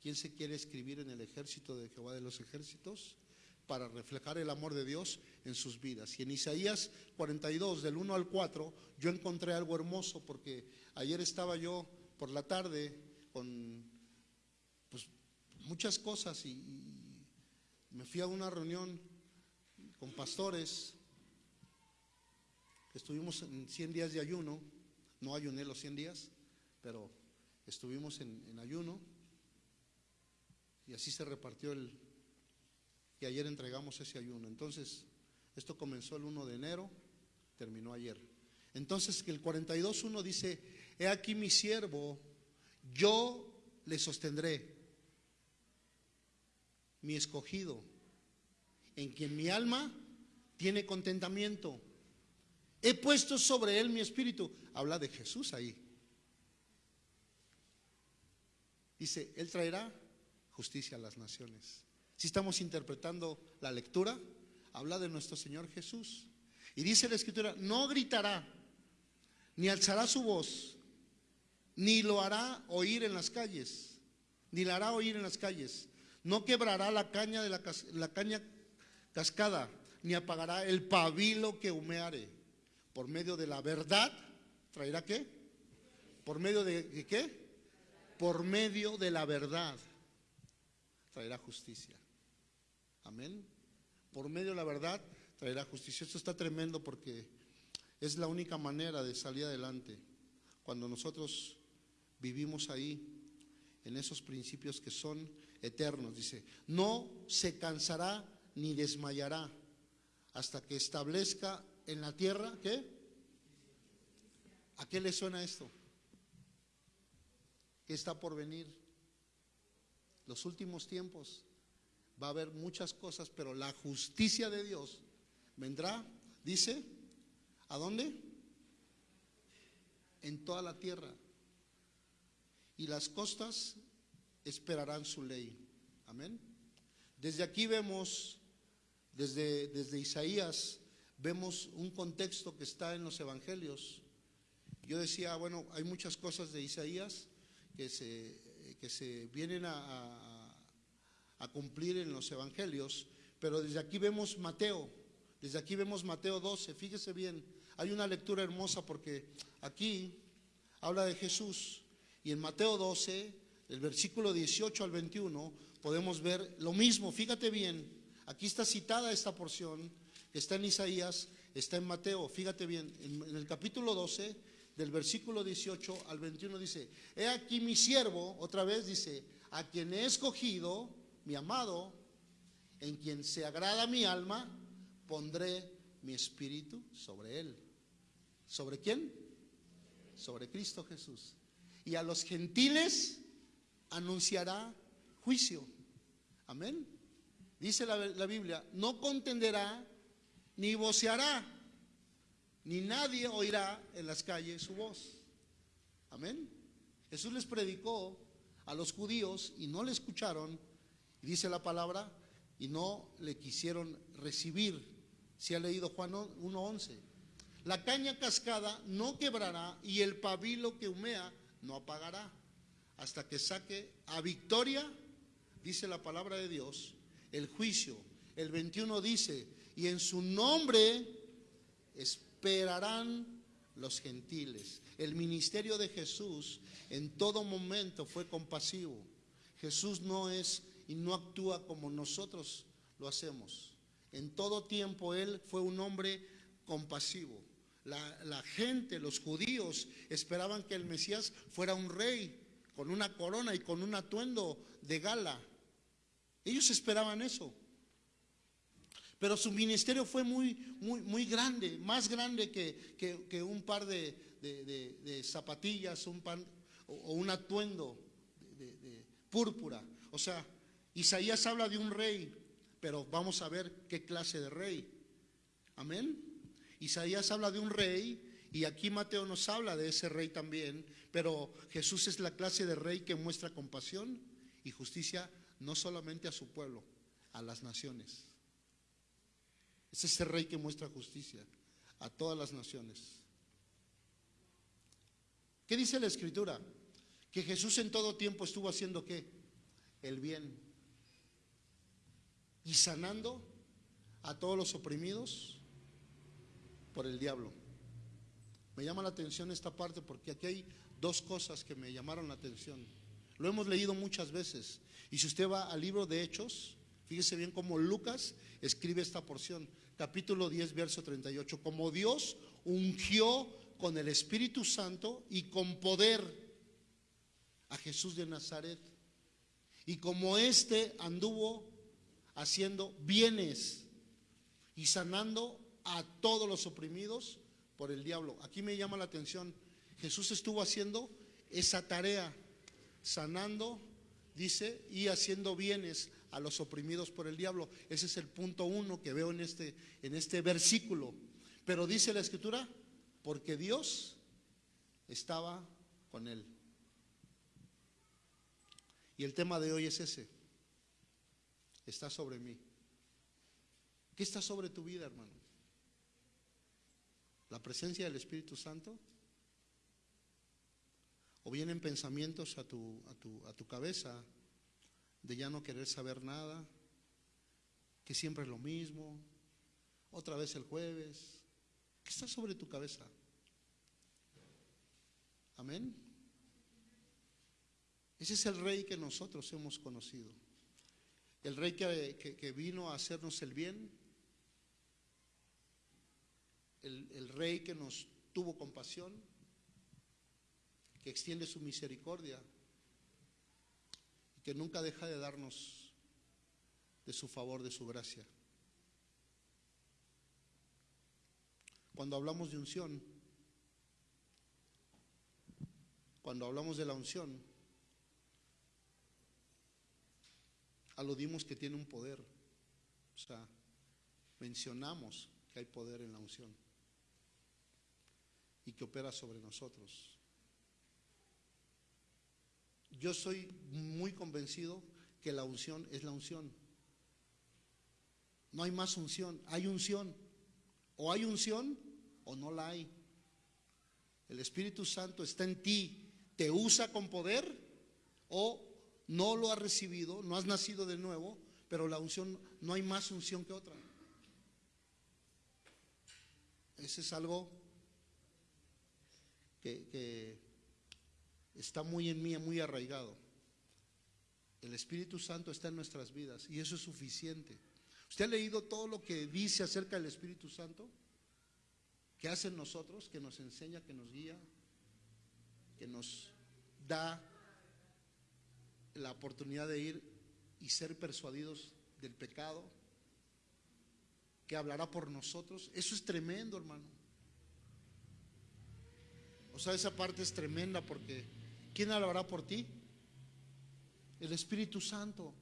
¿Quién se quiere escribir en el ejército de Jehová de los ejércitos? Para reflejar el amor de Dios en sus vidas. Y en Isaías 42, del 1 al 4, yo encontré algo hermoso porque ayer estaba yo por la tarde con pues, muchas cosas y, me fui a una reunión con pastores, estuvimos en 100 días de ayuno, no ayuné los 100 días, pero estuvimos en, en ayuno y así se repartió el... Y ayer entregamos ese ayuno. Entonces, esto comenzó el 1 de enero, terminó ayer. Entonces, que el 42.1 dice, he aquí mi siervo, yo le sostendré mi escogido, en quien mi alma tiene contentamiento. He puesto sobre él mi espíritu. Habla de Jesús ahí. Dice, Él traerá justicia a las naciones. Si estamos interpretando la lectura, habla de nuestro Señor Jesús. Y dice la escritura, no gritará, ni alzará su voz, ni lo hará oír en las calles, ni la hará oír en las calles, no quebrará la caña de la, caña cascada, ni apagará el pabilo que humeare. Por medio de la verdad, ¿traerá qué? ¿Por medio de qué? Por medio de la verdad, traerá justicia. Amén. Por medio de la verdad, traerá justicia. Esto está tremendo porque es la única manera de salir adelante. Cuando nosotros vivimos ahí, en esos principios que son eternos. Dice, no se cansará ni desmayará hasta que establezca en la tierra, ¿qué? ¿A qué le suena esto? ¿Qué está por venir? Los últimos tiempos va a haber muchas cosas, pero la justicia de Dios vendrá, dice, ¿a dónde? En toda la tierra. Y las costas esperarán su ley. Amén. Desde aquí vemos, desde, desde Isaías, vemos un contexto que está en los evangelios. Yo decía, bueno, hay muchas cosas de Isaías que se, que se vienen a, a, cumplir en los evangelios, pero desde aquí vemos Mateo, desde aquí vemos Mateo 12, fíjese bien, hay una lectura hermosa porque aquí habla de Jesús y en Mateo 12 el versículo 18 al 21, podemos ver lo mismo. Fíjate bien, aquí está citada esta porción, está en Isaías, está en Mateo. Fíjate bien, en, en el capítulo 12, del versículo 18 al 21 dice, he aquí mi siervo, otra vez dice, a quien he escogido, mi amado, en quien se agrada mi alma, pondré mi espíritu sobre él. ¿Sobre quién? Sobre Cristo Jesús. Y a los gentiles anunciará juicio. Amén. Dice la, la Biblia, no contenderá ni voceará, ni nadie oirá en las calles su voz. Amén. Jesús les predicó a los judíos y no le escucharon, dice la palabra, y no le quisieron recibir. Si ha leído Juan 1.11. La caña cascada no quebrará y el pabilo que humea no apagará hasta que saque a victoria, dice la palabra de Dios, el juicio. El 21 dice, y en su nombre esperarán los gentiles. El ministerio de Jesús en todo momento fue compasivo. Jesús no es y no actúa como nosotros lo hacemos. En todo tiempo Él fue un hombre compasivo. La, la, gente, los judíos, esperaban que el Mesías fuera un rey con una corona y con un atuendo de gala. Ellos esperaban eso. Pero su ministerio fue muy, muy, muy grande, más grande que, que, un par de, de, zapatillas un pan, o, o un atuendo de púrpura. O sea, Isaías habla de un rey, pero vamos a ver qué clase de rey. Amén. Isaías habla de un rey y aquí Mateo nos habla de ese rey también, pero Jesús es la clase de rey que muestra compasión y justicia no solamente a su pueblo, a las naciones. Es ese rey que muestra justicia a todas las naciones. ¿Qué dice la escritura? Que Jesús en todo tiempo estuvo haciendo qué? El bien. Y sanando a todos los oprimidos por el diablo. Me llama la atención esta parte porque aquí hay dos cosas que me llamaron la atención. Lo hemos leído muchas veces. Y si usted va al libro de Hechos, fíjese bien cómo Lucas escribe esta porción. Capítulo 10, verso 38. Como Dios ungió con el Espíritu Santo y con poder a Jesús de Nazaret. Y como éste anduvo haciendo bienes y sanando a todos los oprimidos por el diablo. Aquí me llama la atención, Jesús estuvo haciendo esa tarea, sanando, dice, y haciendo bienes a los oprimidos por el diablo. Ese es el punto uno que veo en este, en este versículo. Pero dice la escritura, porque Dios estaba con él. Y el tema de hoy es ese. Está sobre mí. ¿Qué está sobre tu vida, hermano? ¿La presencia del Espíritu Santo? ¿O vienen pensamientos a tu, a tu, a tu cabeza de ya no querer saber nada? Que siempre es lo mismo. Otra vez el jueves. ¿Qué está sobre tu cabeza? Amén. Ese es el rey que nosotros hemos conocido. El rey que, que, vino a hacernos el bien. El, el, rey que nos tuvo compasión, que extiende su misericordia y que nunca deja de darnos de su favor, de su gracia. Cuando hablamos de unción, cuando hablamos de la unción, aludimos que tiene un poder. O sea, mencionamos que hay poder en la unción y que opera sobre nosotros. Yo soy muy convencido que la unción es la unción. No hay más unción, hay unción. O hay unción o no la hay. El Espíritu Santo está en ti, te usa con poder o no lo has recibido, no has nacido de nuevo, pero la unción, no hay más unción que otra. Ese es algo que, está muy en mí, muy arraigado. El Espíritu Santo está en nuestras vidas y eso es suficiente. ¿Usted ha leído todo lo que dice acerca del Espíritu Santo? ¿Qué hace en nosotros? Que nos enseña, que nos guía, que nos da la oportunidad de ir y ser persuadidos del pecado, que hablará por nosotros. Eso es tremendo, hermano. O sea, esa parte es tremenda porque ¿quién hablará por ti? El Espíritu Santo.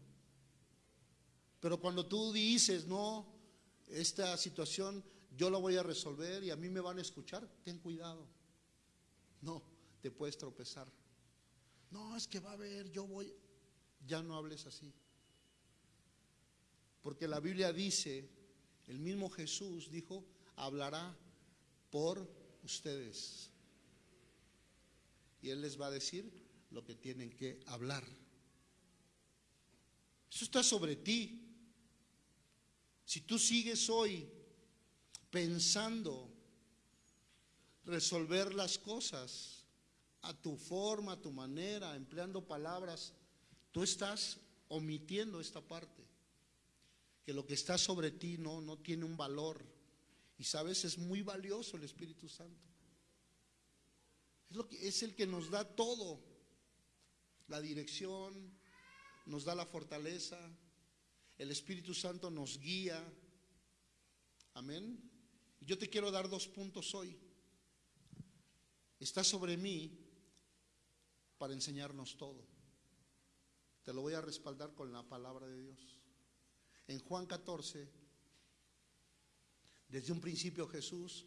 Pero cuando tú dices, no, esta situación yo la voy a resolver y a mí me van a escuchar, ten cuidado. No, te puedes tropezar. No, es que va a haber, yo voy. Ya no hables así. Porque la Biblia dice, el mismo Jesús dijo, hablará por ustedes. Y Él les va a decir lo que tienen que hablar. Eso está sobre ti. Si tú sigues hoy pensando resolver las cosas a tu forma, a tu manera, empleando palabras, tú estás omitiendo esta parte. Que lo que está sobre ti no, no tiene un valor. Y sabes, es muy valioso el Espíritu Santo. Es, lo que, es el que nos da todo. La dirección, nos da la fortaleza. El Espíritu Santo nos guía. Amén. Yo te quiero dar dos puntos hoy. Está sobre mí para enseñarnos todo. Te lo voy a respaldar con la palabra de Dios. En Juan 14, desde un principio Jesús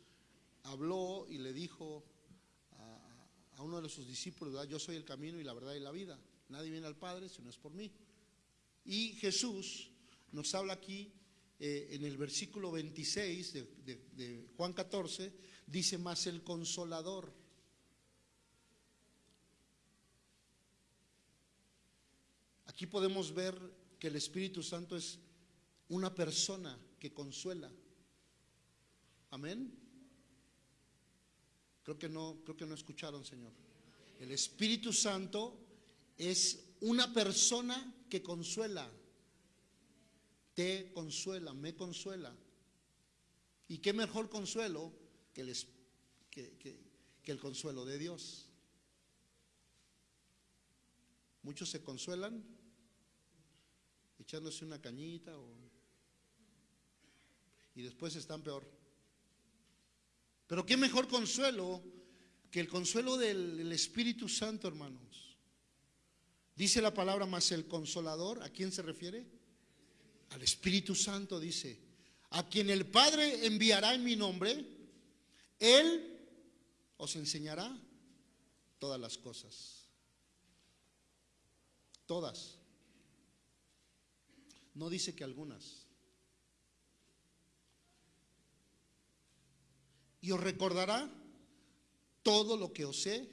habló y le dijo a, uno de sus discípulos, yo soy el camino y la verdad y la vida. Nadie viene al Padre si no es por mí. Y Jesús nos habla aquí eh, en el versículo 26 de, de, de Juan 14, dice más el consolador. Aquí podemos ver que el Espíritu Santo es una persona que consuela. Amén. Creo que no, creo que no escucharon, Señor. El Espíritu Santo es una persona que consuela. Te consuela, me consuela. ¿Y qué mejor consuelo que el, que, el consuelo de Dios? Muchos se consuelan echándose una cañita o, y después están peor. Pero qué mejor consuelo que el consuelo del, Espíritu Santo, hermanos. Dice la palabra más el consolador, ¿a quién se refiere? Al Espíritu Santo dice, a quien el Padre enviará en mi nombre, Él os enseñará todas las cosas. Todas. No dice que algunas. Y os recordará todo lo que os he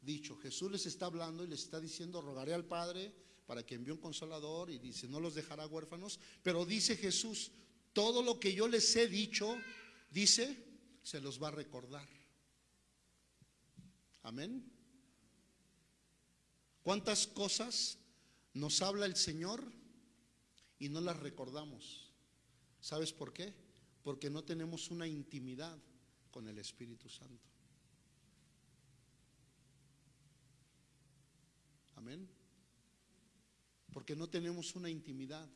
dicho. Jesús les está hablando y les está diciendo, rogaré al Padre para que envíe un consolador y dice, no los dejará huérfanos. Pero dice Jesús, todo lo que yo les he dicho, dice, se los va a recordar. Amén. ¿Cuántas cosas nos habla el Señor y no las recordamos? ¿Sabes por qué? Porque no tenemos una intimidad con el Espíritu Santo. Amén. Porque no tenemos una intimidad.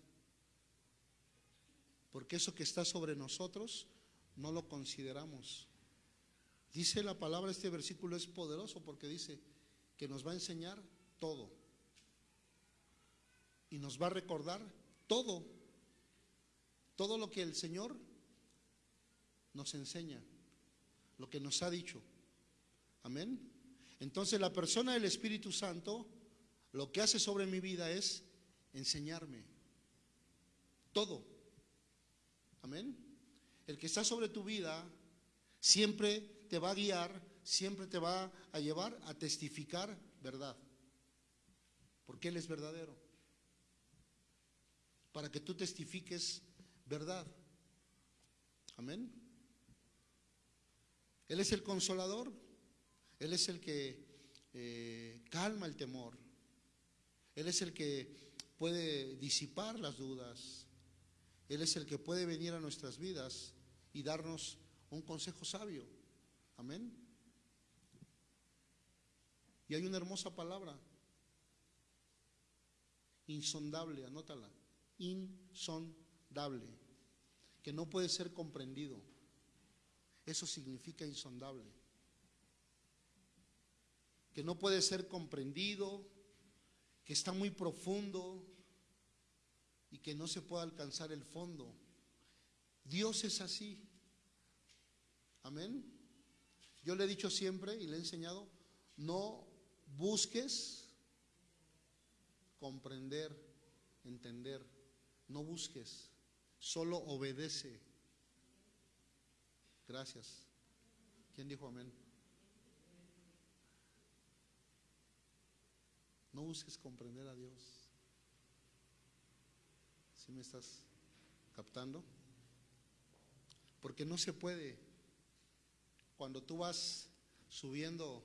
Porque eso que está sobre nosotros no lo consideramos. Dice la palabra, este versículo es poderoso porque dice que nos va a enseñar todo. Y nos va a recordar todo. Todo lo que el Señor nos enseña. Lo que nos ha dicho. Amén. Entonces la persona del Espíritu Santo lo que hace sobre mi vida es enseñarme todo. Amén. El que está sobre tu vida siempre te va a guiar, siempre te va a llevar a testificar verdad. Porque Él es verdadero. Para que tú testifiques verdad. Amén. Él es el consolador. Él es el que eh, calma el temor. Él es el que puede disipar las dudas. Él es el que puede venir a nuestras vidas y darnos un consejo sabio. Amén. Y hay una hermosa palabra. Insondable, anótala. Insondable. Que no puede ser comprendido. Eso significa insondable. Que no puede ser comprendido, que está muy profundo y que no se puede alcanzar el fondo. Dios es así. Amén. Yo le he dicho siempre y le he enseñado, no busques comprender, entender, no busques, solo obedece. Gracias. ¿Quién dijo amén? No busques comprender a Dios. ¿Sí me estás captando? Porque no se puede. Cuando tú vas subiendo,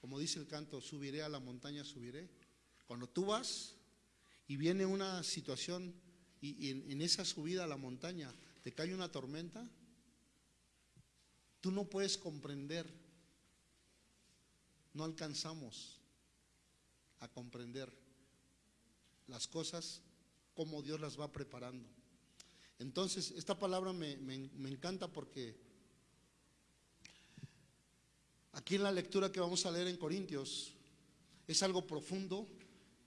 como dice el canto, subiré a la montaña, subiré. Cuando tú vas y viene una situación y, en, en esa subida a la montaña te cae una tormenta, tú no puedes comprender, no alcanzamos a comprender las cosas como Dios las va preparando. Entonces, esta palabra me, me, encanta porque aquí en la lectura que vamos a leer en Corintios es algo profundo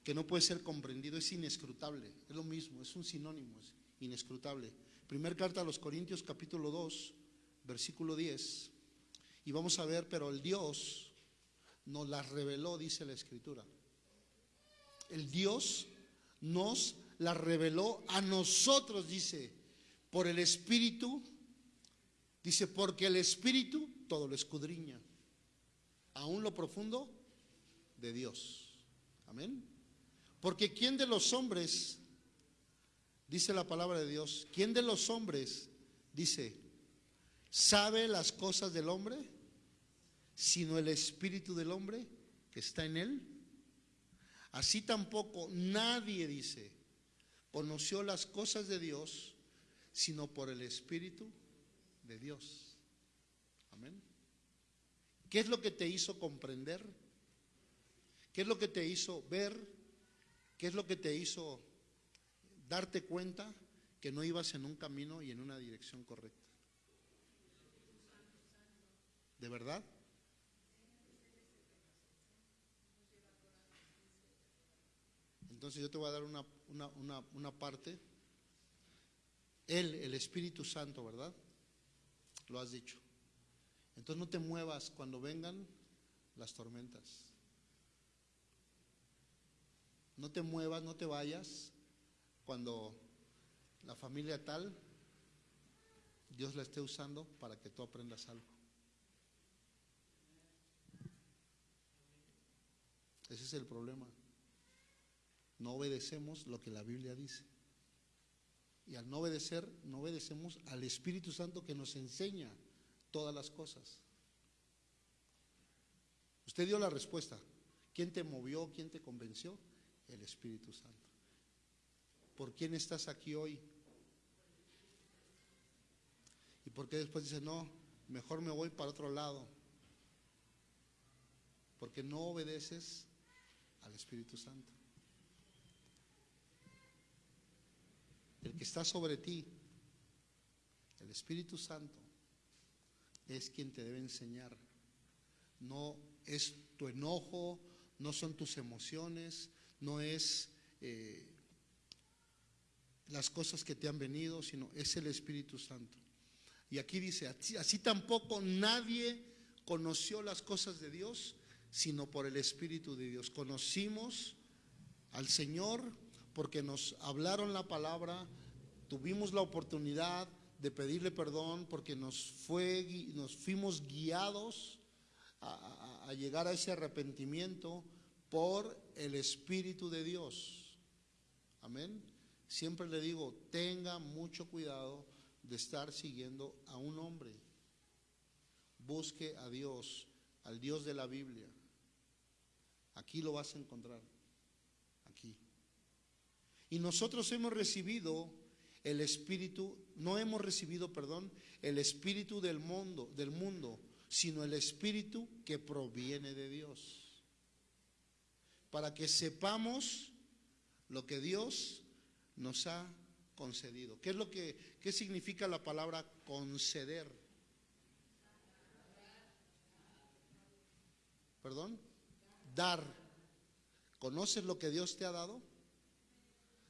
que no puede ser comprendido, es inescrutable, es lo mismo, es un sinónimo, es inescrutable. Primer carta a los Corintios capítulo 2, versículo 10, y vamos a ver, pero el Dios nos las reveló, dice la escritura el Dios nos la reveló a nosotros, dice, por el Espíritu, dice, porque el Espíritu todo lo escudriña, aún lo profundo de Dios. Amén. Porque ¿quién de los hombres, dice la palabra de Dios, quién de los hombres, dice, sabe las cosas del hombre, sino el Espíritu del hombre que está en él? Así tampoco nadie dice, conoció las cosas de Dios, sino por el Espíritu de Dios. Amén. ¿Qué es lo que te hizo comprender? ¿Qué es lo que te hizo ver? ¿Qué es lo que te hizo darte cuenta que no ibas en un camino y en una dirección correcta? ¿De verdad? Entonces yo te voy a dar una, parte. Él, el Espíritu Santo, ¿verdad? Lo has dicho. Entonces no te muevas cuando vengan las tormentas. No te muevas, no te vayas cuando la familia tal Dios la esté usando para que tú aprendas algo. Ese es el problema. No obedecemos lo que la Biblia dice. Y al no obedecer, no obedecemos al Espíritu Santo que nos enseña todas las cosas. Usted dio la respuesta. ¿Quién te movió? ¿Quién te convenció? El Espíritu Santo. ¿Por quién estás aquí hoy? ¿Y por qué después dice, no, mejor me voy para otro lado? Porque no obedeces al Espíritu Santo. el que está sobre ti, el Espíritu Santo, es quien te debe enseñar. No es tu enojo, no son tus emociones, no es eh, las cosas que te han venido, sino es el Espíritu Santo. Y aquí dice, así, tampoco nadie conoció las cosas de Dios, sino por el Espíritu de Dios. Conocimos al Señor porque nos hablaron la palabra, tuvimos la oportunidad de pedirle perdón porque nos, fue, nos fuimos guiados a, a llegar a ese arrepentimiento por el Espíritu de Dios. Amén. Siempre le digo, tenga mucho cuidado de estar siguiendo a un hombre. Busque a Dios, al Dios de la Biblia. Aquí lo vas a encontrar. Y nosotros hemos recibido el espíritu, no hemos recibido, perdón, el espíritu del mundo, del mundo, sino el espíritu que proviene de Dios. Para que sepamos lo que Dios nos ha concedido. ¿Qué es lo que qué significa la palabra conceder? ¿Perdón? Dar. ¿Conoces lo que Dios te ha dado?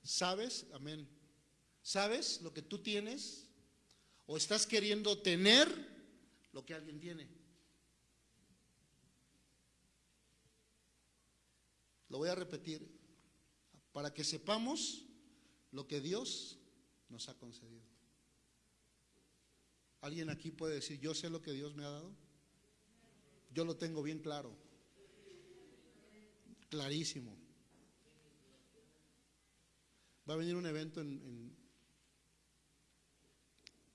¿Sabes? Amén. ¿Sabes lo que tú tienes? ¿O estás queriendo tener lo que alguien tiene? Lo voy a repetir para que sepamos lo que Dios nos ha concedido. ¿Alguien aquí puede decir, yo sé lo que Dios me ha dado? Yo lo tengo bien claro, clarísimo. Va a venir un evento en,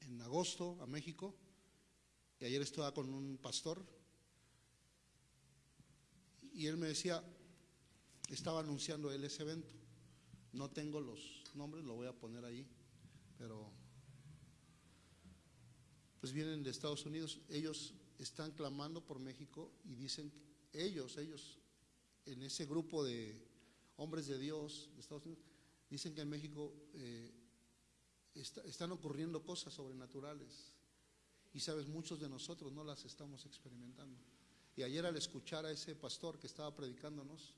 en, agosto a México y ayer estaba con un pastor y él me decía, estaba anunciando él ese evento. No tengo los nombres, lo voy a poner ahí, pero pues vienen de Estados Unidos. Ellos están clamando por México y dicen, ellos, ellos, en ese grupo de hombres de Dios de Estados Unidos, dicen que en México eh, está, están ocurriendo cosas sobrenaturales. Y sabes, muchos de nosotros no las estamos experimentando. Y ayer al escuchar a ese pastor que estaba predicándonos,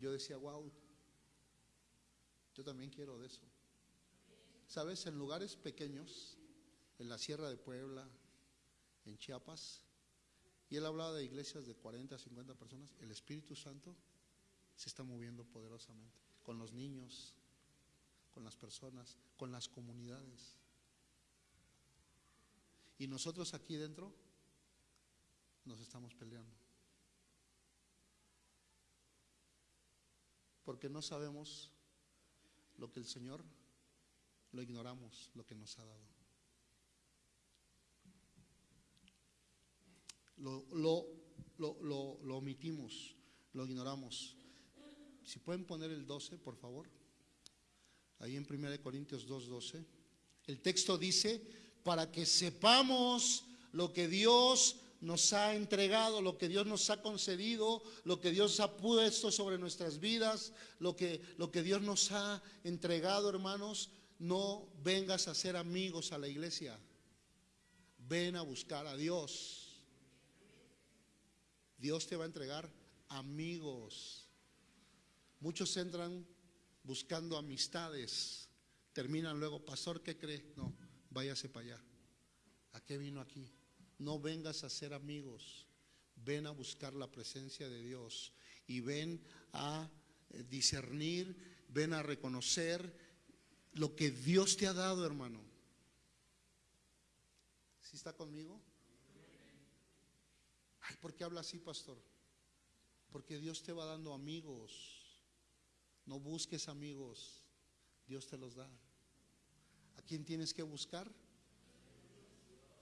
yo decía, wow, yo también quiero de eso. Sabes, en lugares pequeños, en la Sierra de Puebla, en Chiapas, y él hablaba de iglesias de 40, 50 personas, el Espíritu Santo se está moviendo poderosamente, con los niños, con las personas, con las comunidades. Y nosotros aquí dentro nos estamos peleando. Porque no sabemos lo que el Señor, lo ignoramos, lo que nos ha dado. Lo, lo, lo, lo, omitimos, lo ignoramos. Si pueden poner el 12, por favor. Ahí en 1 Corintios 2.12. El texto dice, para que sepamos lo que Dios nos ha entregado, lo que Dios nos ha concedido, lo que Dios ha puesto sobre nuestras vidas, lo que, lo que Dios nos ha entregado, hermanos, no vengas a ser amigos a la iglesia. Ven a buscar a Dios. Dios te va a entregar amigos. Muchos entran buscando amistades, terminan luego, pastor, ¿qué cree? No, váyase para allá. ¿A qué vino aquí? No vengas a ser amigos, ven a buscar la presencia de Dios y ven a eh, discernir, ven a reconocer lo que Dios te ha dado, hermano. ¿Sí está conmigo? Ay, ¿por qué habla así, pastor? Porque Dios te va dando amigos. No busques amigos, Dios te los da. ¿A quién tienes que buscar?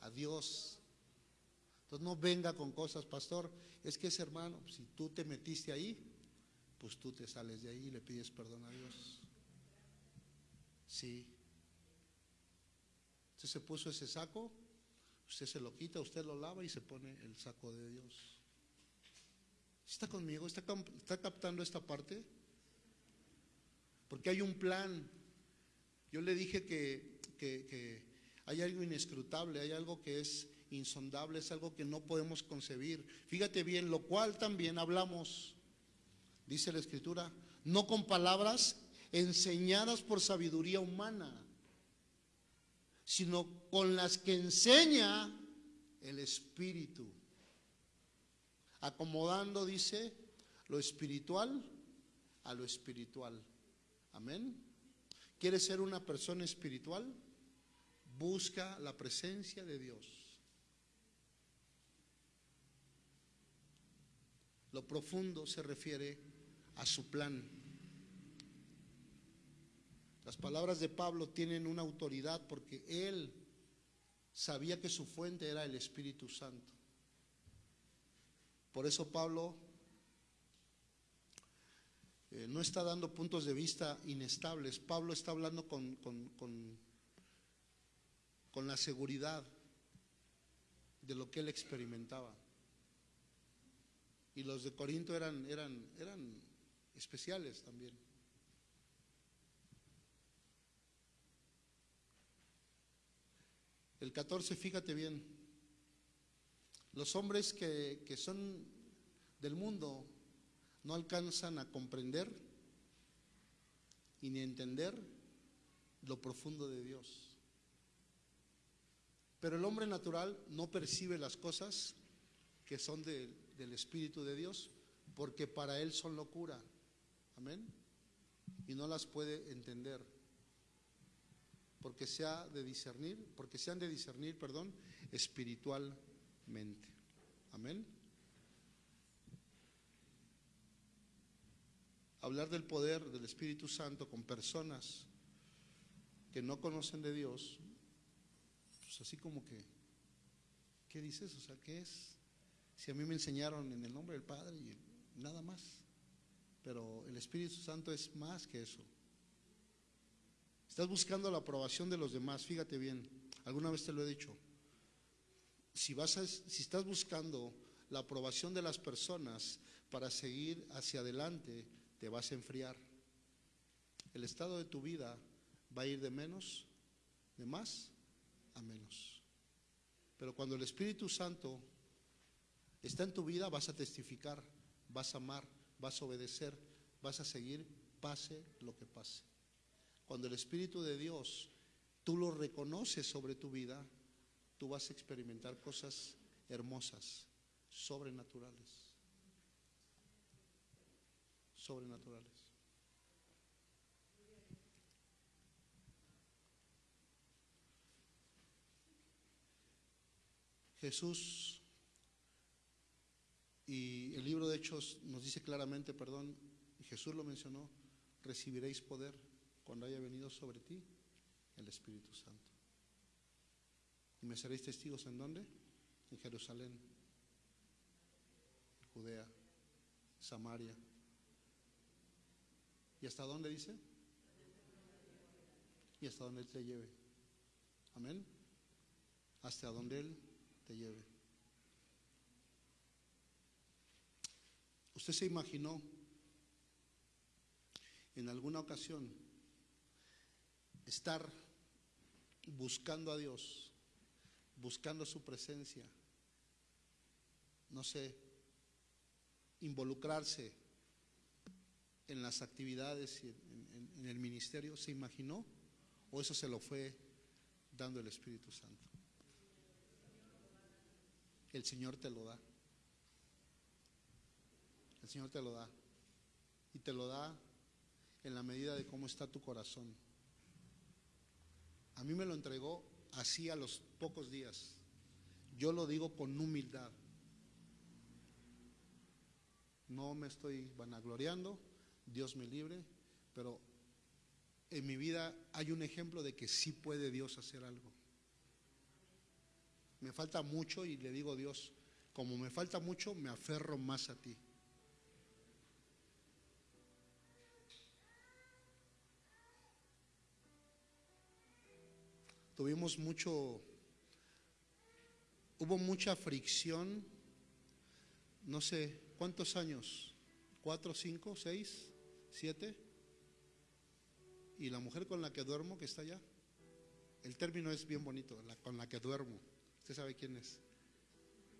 A Dios. Entonces no venga con cosas, pastor. Es que ese hermano, si tú te metiste ahí, pues tú te sales de ahí y le pides perdón a Dios. Sí. Usted se puso ese saco, usted se lo quita, usted lo lava y se pone el saco de Dios. ¿Está conmigo? ¿Está, captando esta parte? Porque hay un plan. Yo le dije que, que hay algo inescrutable, hay algo que es insondable, es algo que no podemos concebir. Fíjate bien, lo cual también hablamos, dice la escritura, no con palabras enseñadas por sabiduría humana, sino con las que enseña el Espíritu. Acomodando, dice, lo espiritual a lo espiritual. Amén. ¿Quieres ser una persona espiritual? Busca la presencia de Dios. Lo profundo se refiere a su plan. Las palabras de Pablo tienen una autoridad porque él sabía que su fuente era el Espíritu Santo. Por eso Pablo eh, no está dando puntos de vista inestables. Pablo está hablando con, con, con, con la seguridad de lo que él experimentaba. Y los de Corinto eran, eran, eran especiales también. El 14, fíjate bien, los hombres que, que son del mundo no alcanzan a comprender y ni entender lo profundo de Dios. Pero el hombre natural no percibe las cosas que son de, del Espíritu de Dios porque para él son locura. Amén. Y no las puede entender. Porque se ha de discernir, porque se han de discernir, perdón, espiritualmente. Amén. hablar del poder del Espíritu Santo con personas que no conocen de Dios, pues así como que, ¿qué dices? O sea, ¿qué es? Si a mí me enseñaron en el nombre del Padre y nada más, pero el Espíritu Santo es más que eso. Estás buscando la aprobación de los demás, fíjate bien, alguna vez te lo he dicho. Si, vas a, si estás buscando la aprobación de las personas para seguir hacia adelante, te vas a enfriar. El estado de tu vida va a ir de menos, de más a menos. Pero cuando el Espíritu Santo está en tu vida, vas a testificar, vas a amar, vas a obedecer, vas a seguir, pase lo que pase. Cuando el Espíritu de Dios tú lo reconoces sobre tu vida, tú vas a experimentar cosas hermosas, sobrenaturales sobrenaturales. Jesús y el libro de Hechos nos dice claramente, perdón, Jesús lo mencionó, recibiréis poder cuando haya venido sobre ti el Espíritu Santo. Y me seréis testigos en dónde? En Jerusalén, Judea, Samaria ¿Y hasta dónde dice? Y hasta donde Él te lleve. Amén. Hasta donde Él te lleve. ¿Usted se imaginó en alguna ocasión estar buscando a Dios, buscando su presencia, no sé, involucrarse en las actividades y en, el ministerio, ¿se imaginó? ¿O eso se lo fue dando el Espíritu Santo? El Señor te lo da. El Señor te lo da. Y te lo da en la medida de cómo está tu corazón. A mí me lo entregó así a los pocos días. Yo lo digo con humildad. No me estoy vanagloriando Dios me libre, pero en mi vida hay un ejemplo de que sí puede Dios hacer algo. Me falta mucho y le digo Dios, como me falta mucho, me aferro más a ti. Tuvimos mucho, hubo mucha fricción, no sé, ¿cuántos años? ¿Cuatro, cinco, seis? siete, y la mujer con la que duermo, que está allá. El término es bien bonito, la, con la que duermo. Usted sabe quién es.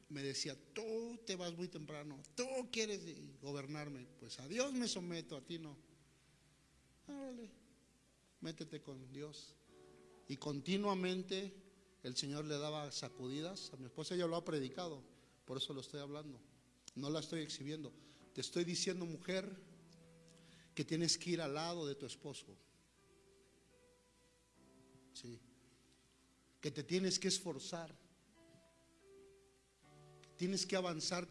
Me decía, tú te vas muy temprano, tú quieres gobernarme. Pues a Dios me someto, a ti no. Árale, métete con Dios. Y continuamente el Señor le daba sacudidas. A mi esposa ella lo ha predicado, por eso lo estoy hablando. No la estoy exhibiendo. Te estoy diciendo, mujer, que tienes que ir al lado de tu esposo. Sí. Que te tienes que esforzar. Tienes que avanzar.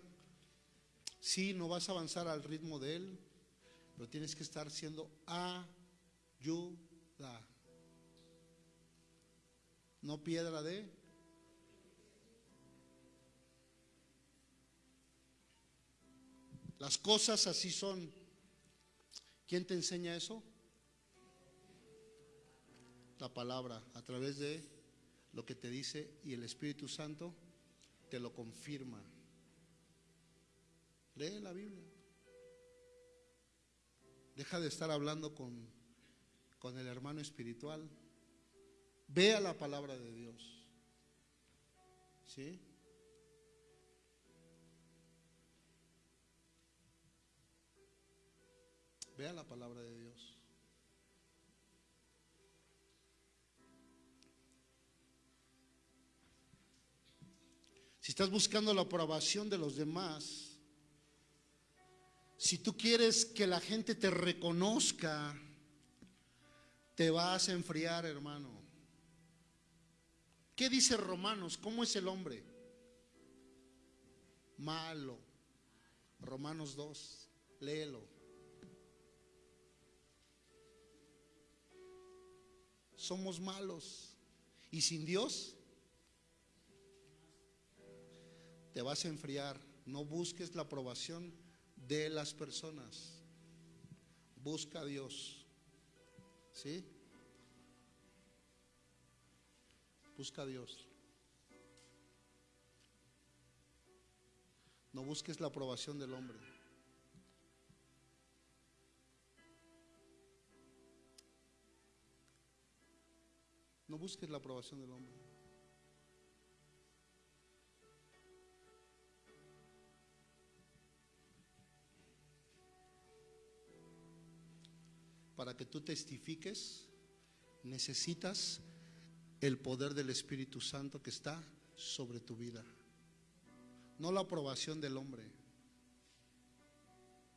Sí, no vas a avanzar al ritmo de él, pero tienes que estar siendo ayuda. No piedra de Las cosas así son. ¿Quién te enseña eso? La palabra, a través de lo que te dice y el Espíritu Santo te lo confirma. Lee la Biblia. Deja de estar hablando con, con el hermano espiritual. Vea la palabra de Dios. ¿Sí? Vea la palabra de Dios. Si estás buscando la aprobación de los demás, si tú quieres que la gente te reconozca, te vas a enfriar, hermano. ¿Qué dice Romanos? ¿Cómo es el hombre? Malo. Romanos 2, léelo. Somos malos. Y sin Dios, te vas a enfriar. No busques la aprobación de las personas. Busca a Dios. ¿Sí? Busca a Dios. No busques la aprobación del hombre. No busques la aprobación del hombre. Para que tú testifiques, necesitas el poder del Espíritu Santo que está sobre tu vida. No la aprobación del hombre.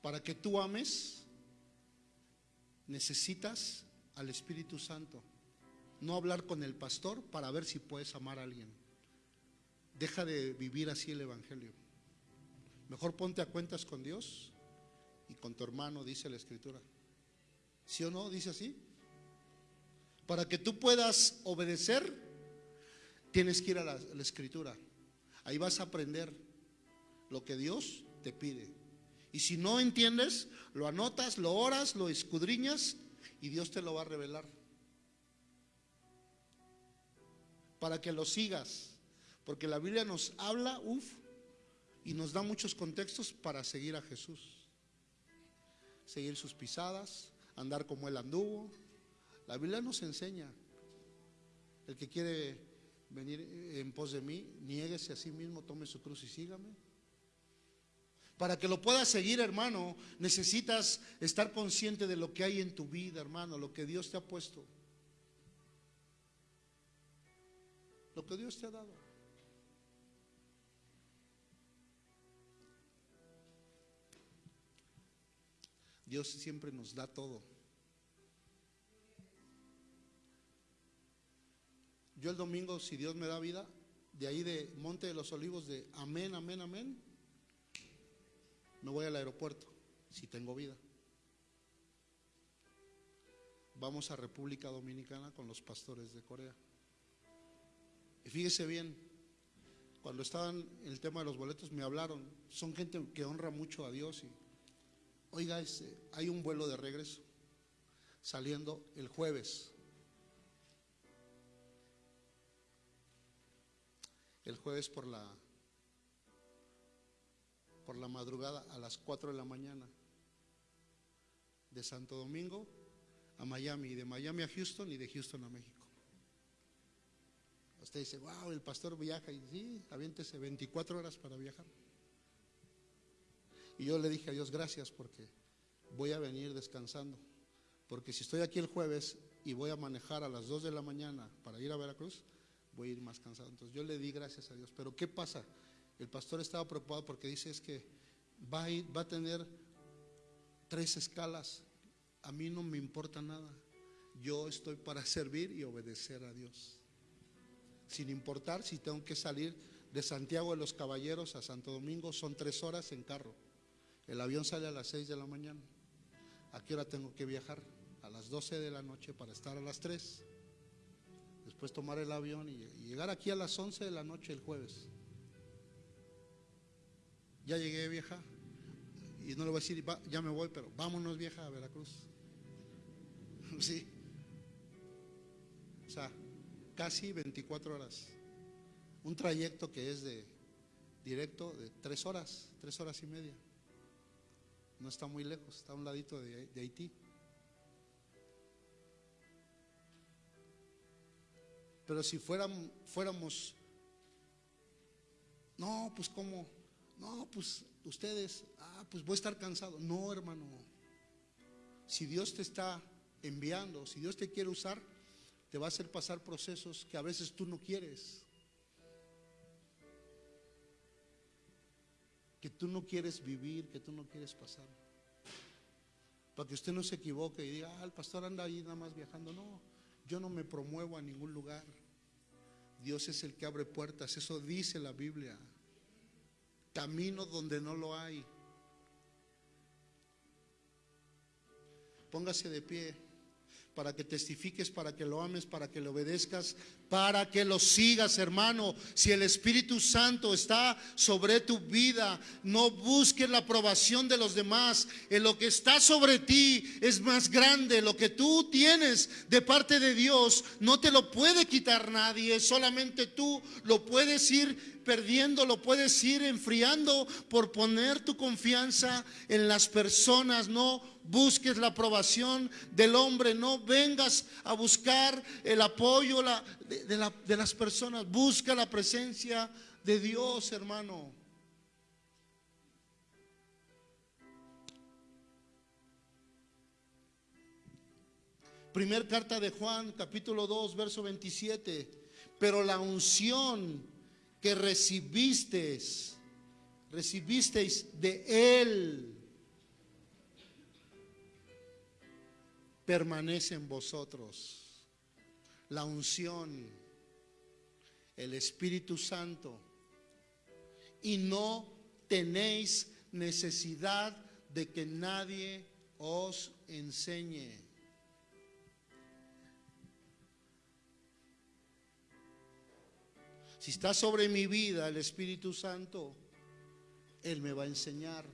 Para que tú ames, necesitas al Espíritu Santo. No hablar con el pastor para ver si puedes amar a alguien. Deja de vivir así el Evangelio. Mejor ponte a cuentas con Dios y con tu hermano, dice la Escritura. ¿Sí o no? Dice así. Para que tú puedas obedecer, tienes que ir a la, Escritura. Ahí vas a aprender lo que Dios te pide. Y si no entiendes, lo anotas, lo oras, lo escudriñas y Dios te lo va a revelar. Para que lo sigas. Porque la Biblia nos habla, uff, y nos da muchos contextos para seguir a Jesús. Seguir sus pisadas, andar como Él anduvo. La Biblia nos enseña. El que quiere venir en pos de mí, niéguese a sí mismo, tome su cruz y sígame. Para que lo puedas seguir, hermano, necesitas estar consciente de lo que hay en tu vida, hermano, lo que Dios te ha puesto. Lo que Dios te ha dado. Dios siempre nos da todo. Yo el domingo, si Dios me da vida, de ahí de Monte de los Olivos, de amén, amén, amén, me voy al aeropuerto, si tengo vida. Vamos a República Dominicana con los pastores de Corea. Y fíjese bien, cuando estaban en el tema de los boletos me hablaron, son gente que honra mucho a Dios y, oiga, este, hay un vuelo de regreso saliendo el jueves. El jueves por la por la madrugada a las 4 de la mañana de Santo Domingo a Miami y de Miami a Houston y de Houston a México. Usted dice, wow, el pastor viaja y sí, aviéntese 24 horas para viajar. Y yo le dije a Dios, gracias porque voy a venir descansando. Porque si estoy aquí el jueves y voy a manejar a las 2 de la mañana para ir a Veracruz, voy a ir más cansado. Entonces yo le di gracias a Dios. Pero ¿qué pasa? El pastor estaba preocupado porque dice es que va a, ir, va a tener tres escalas. A mí no me importa nada. Yo estoy para servir y obedecer a Dios. Sin importar si tengo que salir de Santiago de los Caballeros a Santo Domingo, son tres horas en carro. El avión sale a las seis de la mañana. ¿A qué hora tengo que viajar? A las 12 de la noche para estar a las 3. Después tomar el avión y llegar aquí a las 11 de la noche el jueves. Ya llegué vieja y no le voy a decir, "Va, ya me voy, pero vámonos vieja a Veracruz. Sí. O sea, casi 24 horas. Un trayecto que es de directo de tres horas, tres horas y media. No está muy lejos, está a un ladito de Haití. Pero si fuéramos, fuéramos, no, pues cómo, no, pues ustedes, ah, pues voy a estar cansado. No, hermano, si Dios te está enviando, si Dios te quiere usar, te va a hacer pasar procesos que a veces tú no quieres. Que tú no quieres vivir, que tú no quieres pasar. Para que usted no se equivoque y diga, ah, el pastor anda ahí nada más viajando. No, yo no me promuevo a ningún lugar. Dios es el que abre puertas, eso dice la Biblia. Camino donde no lo hay. Póngase de pie para que testifiques, para que lo ames, para que le obedezcas, para que lo sigas, hermano. Si el Espíritu Santo está sobre tu vida, no busques la aprobación de los demás. En lo que está sobre ti es más grande. Lo que tú tienes de parte de Dios no te lo puede quitar nadie, solamente tú lo puedes ir perdiendo, lo puedes ir enfriando por poner tu confianza en las personas, no busques la aprobación del hombre, no vengas a buscar el apoyo de, de, la, de las personas, busca la presencia de Dios, hermano. Primer carta de Juan, capítulo 2, verso 27. Pero la unción que recibisteis, recibisteis de Él, permanece en vosotros. La unción, el Espíritu Santo. Y no tenéis necesidad de que nadie os enseñe. Si está sobre mi vida el Espíritu Santo, Él me va a enseñar.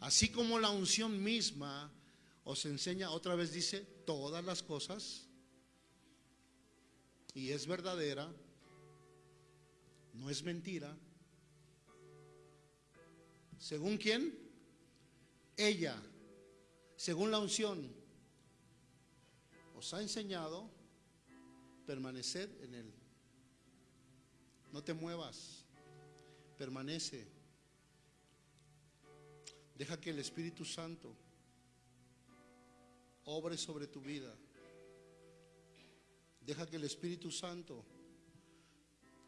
Así como la unción misma os enseña, otra vez dice, todas las cosas, y es verdadera, no es mentira. ¿Según quién? Ella, según la unción, os ha enseñado permaneced en Él. No te muevas, permanece. Deja que el Espíritu Santo obre sobre tu vida. Deja que el Espíritu Santo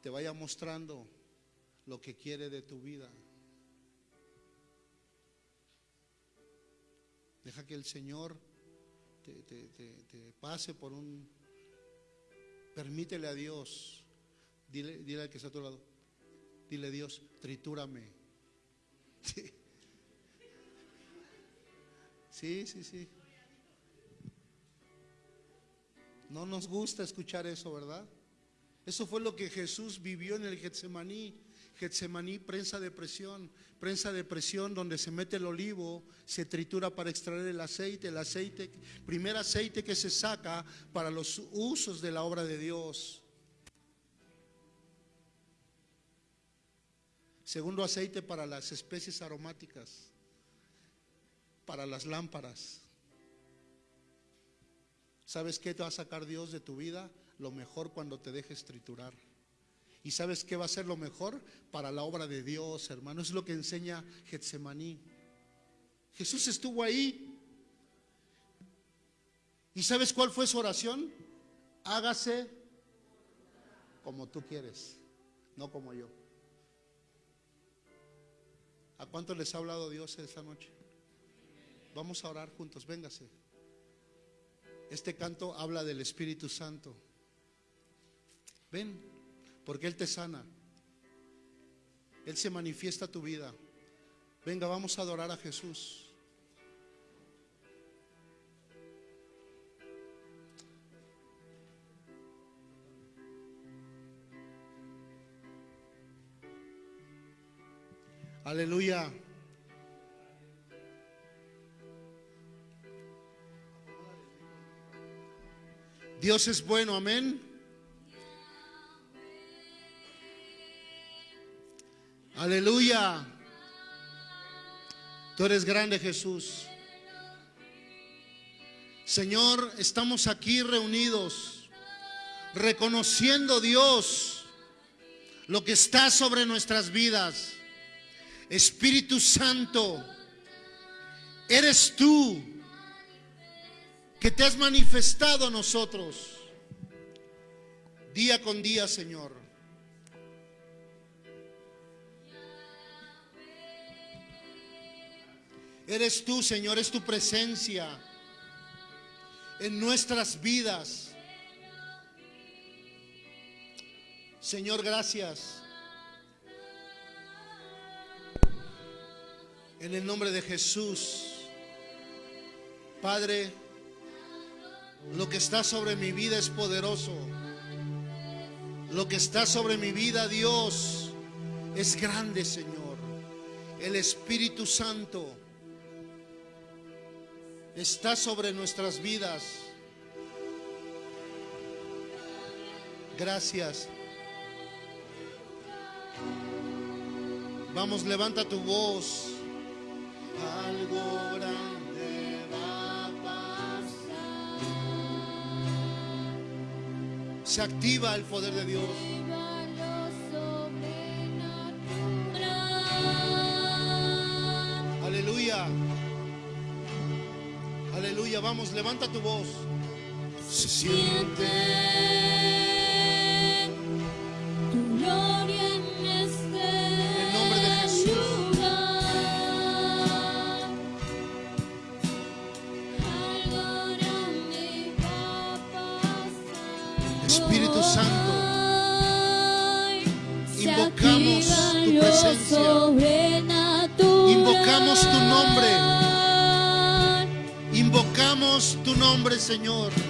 te vaya mostrando lo que quiere de tu vida. Deja que el Señor te, te, pase por un Permítele a Dios. Dile, dile al que está a tu lado. Dile Dios, tritúrame. Sí. sí, sí, sí. No nos gusta escuchar eso, ¿verdad? Eso fue lo que Jesús vivió en el Getsemaní. Getsemaní, prensa de presión, prensa de presión donde se mete el olivo, se tritura para extraer el aceite, el aceite, primer aceite que se saca para los usos de la obra de Dios. Segundo aceite para las especies aromáticas, para las lámparas. ¿Sabes qué te va a sacar Dios de tu vida? Lo mejor cuando te dejes triturar. ¿Y sabes qué va a ser lo mejor para la obra de Dios, hermano? Es lo que enseña Getsemaní. Jesús estuvo ahí. ¿Y sabes cuál fue su oración? Hágase como tú quieres, no como yo. ¿A cuánto les ha hablado Dios esta noche? Vamos a orar juntos, véngase. Este canto habla del Espíritu Santo. Ven, porque Él te sana. Él se manifiesta tu vida. Venga, vamos a adorar a Jesús. Aleluya. Dios es bueno, amén. Aleluya. Tú eres grande, Jesús. Señor, estamos aquí reunidos, reconociendo Dios lo que está sobre nuestras vidas. Espíritu Santo, eres tú que te has manifestado a nosotros día con día, Señor. Eres tú, Señor, es tu presencia en nuestras vidas. Señor, gracias. En el nombre de Jesús. Padre, lo que está sobre mi vida es poderoso. Lo que está sobre mi vida, Dios, es grande, Señor. El Espíritu Santo está sobre nuestras vidas. Gracias. Vamos, levanta tu voz. Algo grande va a pasar. Se activa el poder de Dios. Aleluya. Vamos, levanta tu voz. Se siente. Señor.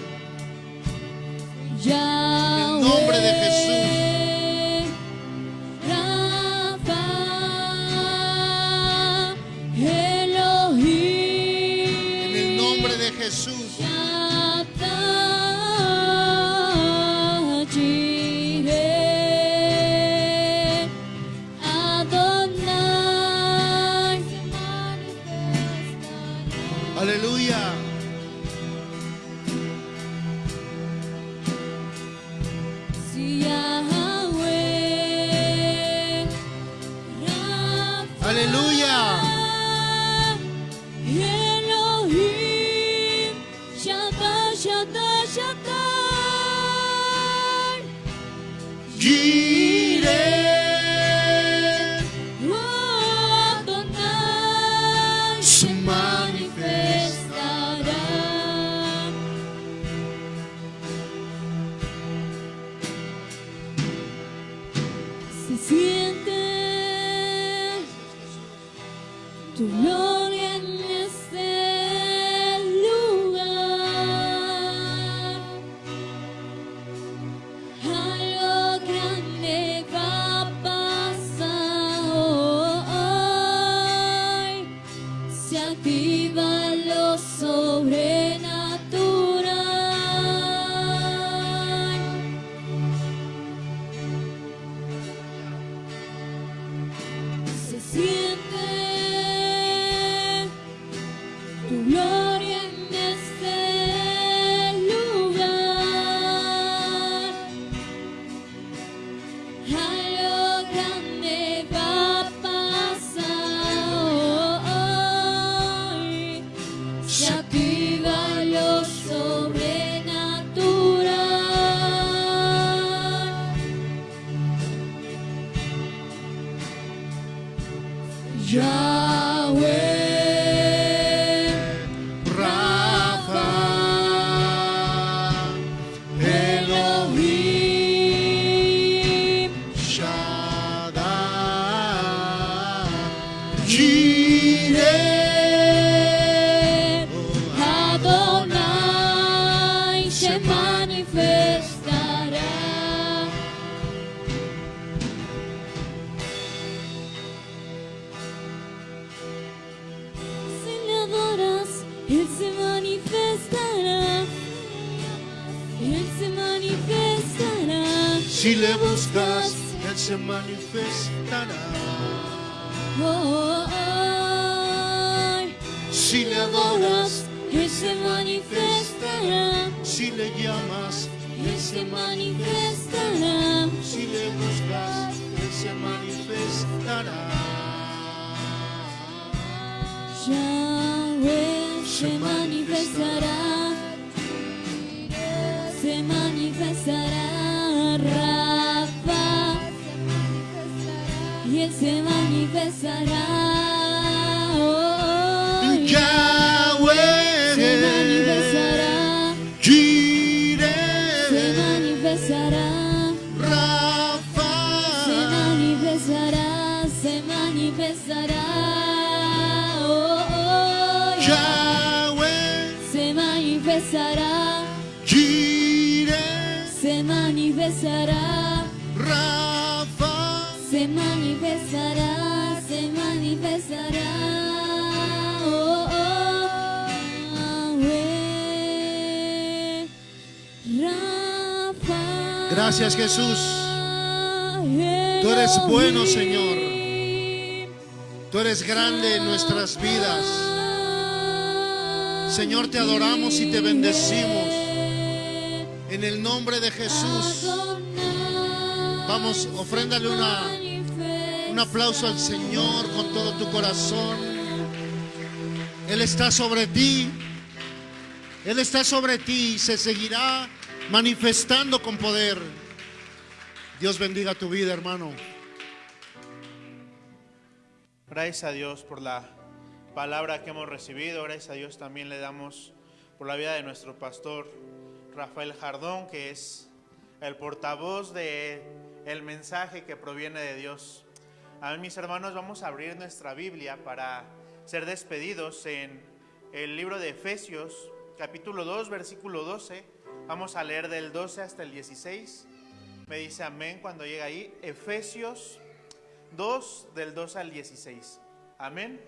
Si Gracias, Jesús. Tú eres bueno, Señor. Tú eres grande en nuestras vidas. Señor, te adoramos y te bendecimos. En el nombre de Jesús. Vamos, ofréndale una, un aplauso al Señor con todo tu corazón. Él está sobre ti. Él está sobre ti y se seguirá manifestando con poder. Dios bendiga tu vida, hermano. Gracias a Dios por la palabra que hemos recibido. Gracias a Dios también le damos por la vida de nuestro pastor Rafael Jardón, que es el portavoz de el mensaje que proviene de Dios. A mis hermanos, vamos a abrir nuestra Biblia para ser despedidos en el libro de Efesios, capítulo 2, versículo 12. Vamos a leer del 12 hasta el 16. Me dice amén cuando llega ahí. Efesios 2 del 2 al 16. Amén.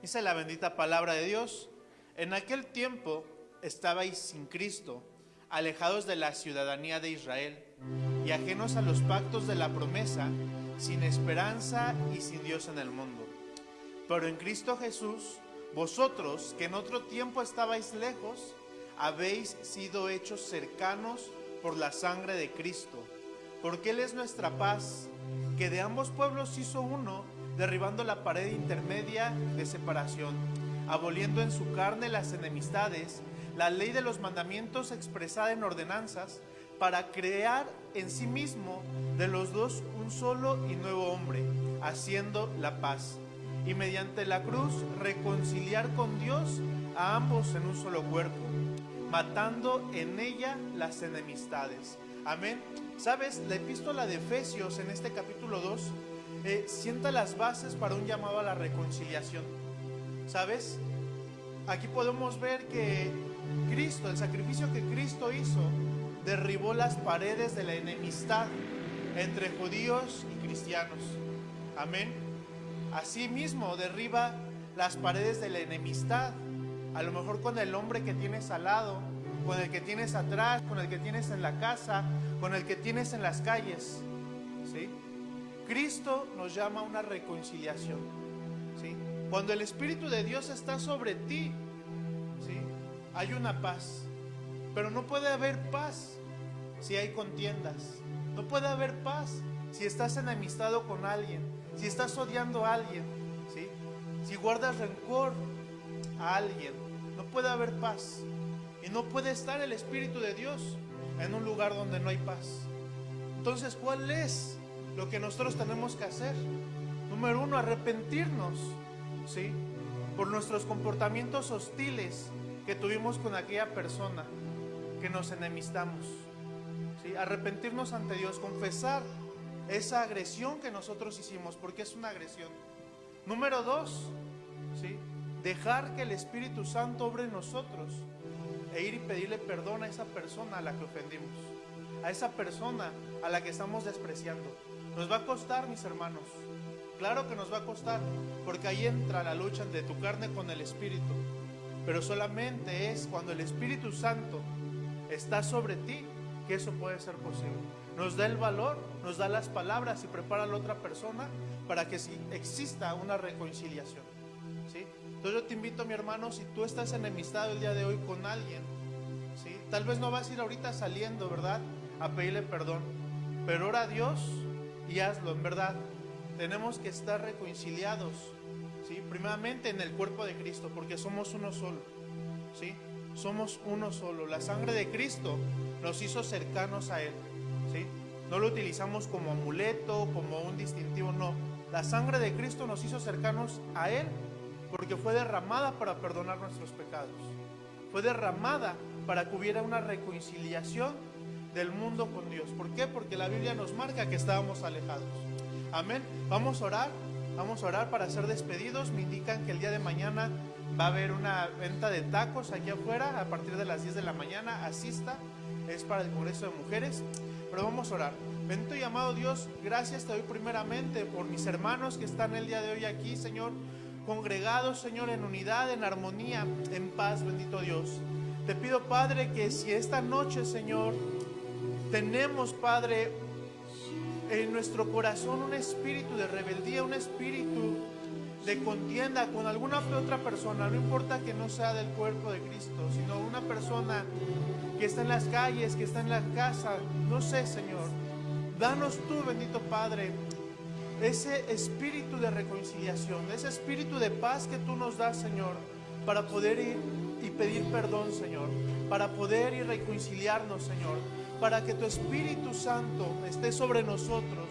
Dice la bendita palabra de Dios. En aquel tiempo estabais sin Cristo, alejados de la ciudadanía de Israel y ajenos a los pactos de la promesa, sin esperanza y sin Dios en el mundo. Pero en Cristo Jesús, vosotros que en otro tiempo estabais lejos, habéis sido hechos cercanos por la sangre de Cristo, porque Él es nuestra paz, que de ambos pueblos hizo uno, derribando la pared intermedia de separación, aboliendo en su carne las enemistades, la ley de los mandamientos expresada en ordenanzas, para crear en sí mismo de los dos un solo y nuevo hombre, haciendo la paz, y mediante la cruz reconciliar con Dios a ambos en un solo cuerpo, matando en ella las enemistades. Amén. ¿Sabes? La epístola de Efesios en este capítulo 2 eh, sienta las bases para un llamado a la reconciliación. ¿Sabes? Aquí podemos ver que Cristo, el sacrificio que Cristo hizo, derribó las paredes de la enemistad entre judíos y cristianos. Amén. Asimismo, derriba las paredes de la enemistad, a lo mejor con el hombre que tienes al lado, con el que tienes atrás, con el que tienes en la casa, con el que tienes en las calles. ¿Sí? Cristo nos llama a una reconciliación. ¿Sí? Cuando el Espíritu de Dios está sobre ti, ¿sí? hay una paz. Pero no puede haber paz si hay contiendas. No puede haber paz si estás enemistado con alguien, si estás odiando a alguien, ¿sí? si guardas rencor a alguien. No puede haber paz. Y no puede estar el Espíritu de Dios en un lugar donde no hay paz. Entonces, ¿cuál es lo que nosotros tenemos que hacer? Número uno, arrepentirnos, ¿sí? Por nuestros comportamientos hostiles que tuvimos con aquella persona que nos enemistamos. ¿sí? Arrepentirnos ante Dios, confesar esa agresión que nosotros hicimos, porque es una agresión. Número dos, ¿sí? Dejar que el Espíritu Santo obre en nosotros e ir y pedirle perdón a esa persona a la que ofendimos, a esa persona a la que estamos despreciando. Nos va a costar, mis hermanos. Claro que nos va a costar, porque ahí entra la lucha de tu carne con el Espíritu. Pero solamente es cuando el Espíritu Santo está sobre ti que eso puede ser posible. Nos da el valor, nos da las palabras y prepara a la otra persona para que exista una reconciliación. ¿sí? Entonces yo te invito, mi hermano, si tú estás enemistado el día de hoy con alguien, ¿sí? tal vez no vas a ir ahorita saliendo, ¿verdad? A pedirle perdón, pero ora a Dios y hazlo, en verdad. Tenemos que estar reconciliados, ¿sí? Primeramente en el cuerpo de Cristo, porque somos uno solo, ¿sí? Somos uno solo. La sangre de Cristo nos hizo cercanos a Él, ¿sí? No lo utilizamos como amuleto, como un distintivo, no. La sangre de Cristo nos hizo cercanos a Él porque fue derramada para perdonar nuestros pecados. Fue derramada para que hubiera una reconciliación del mundo con Dios. ¿Por qué? Porque la Biblia nos marca que estábamos alejados. Amén. Vamos a orar, vamos a orar para ser despedidos. Me indican que el día de mañana va a haber una venta de tacos aquí afuera a partir de las 10 de la mañana. Asista, es para el Congreso de Mujeres. Pero vamos a orar. Bendito y amado Dios, gracias te doy primeramente por mis hermanos que están el día de hoy aquí, Señor, congregados, Señor, en unidad, en armonía, en paz, bendito Dios. Te pido, Padre, que si esta noche, Señor, tenemos, Padre, en nuestro corazón un espíritu de rebeldía, un espíritu de contienda con alguna otra persona, no importa que no sea del cuerpo de Cristo, sino una persona que está en las calles, que está en la casa, no sé, Señor. Danos tú, bendito Padre, ese espíritu de reconciliación, ese espíritu de paz que tú nos das, Señor, para poder ir y pedir perdón, Señor, para poder ir reconciliarnos, Señor, para que tu Espíritu Santo esté sobre nosotros,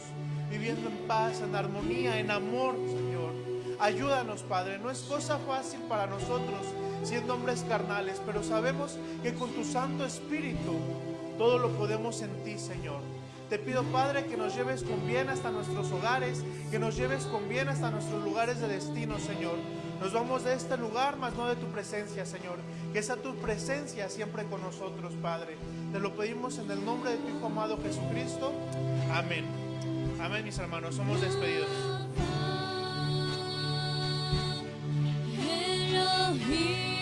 viviendo en paz, en armonía, en amor, Señor. Ayúdanos, Padre, no es cosa fácil para nosotros siendo hombres carnales, pero sabemos que con tu Santo Espíritu todo lo podemos en ti, Señor. Te pido, Padre, que nos lleves con bien hasta nuestros hogares, que nos lleves con bien hasta nuestros lugares de destino, Señor. Nos vamos de este lugar, mas no de tu presencia, Señor. Que sea tu presencia siempre con nosotros, Padre. Te lo pedimos en el nombre de tu Hijo amado Jesucristo. Amén. Amén, mis hermanos. Somos despedidos. Elohim.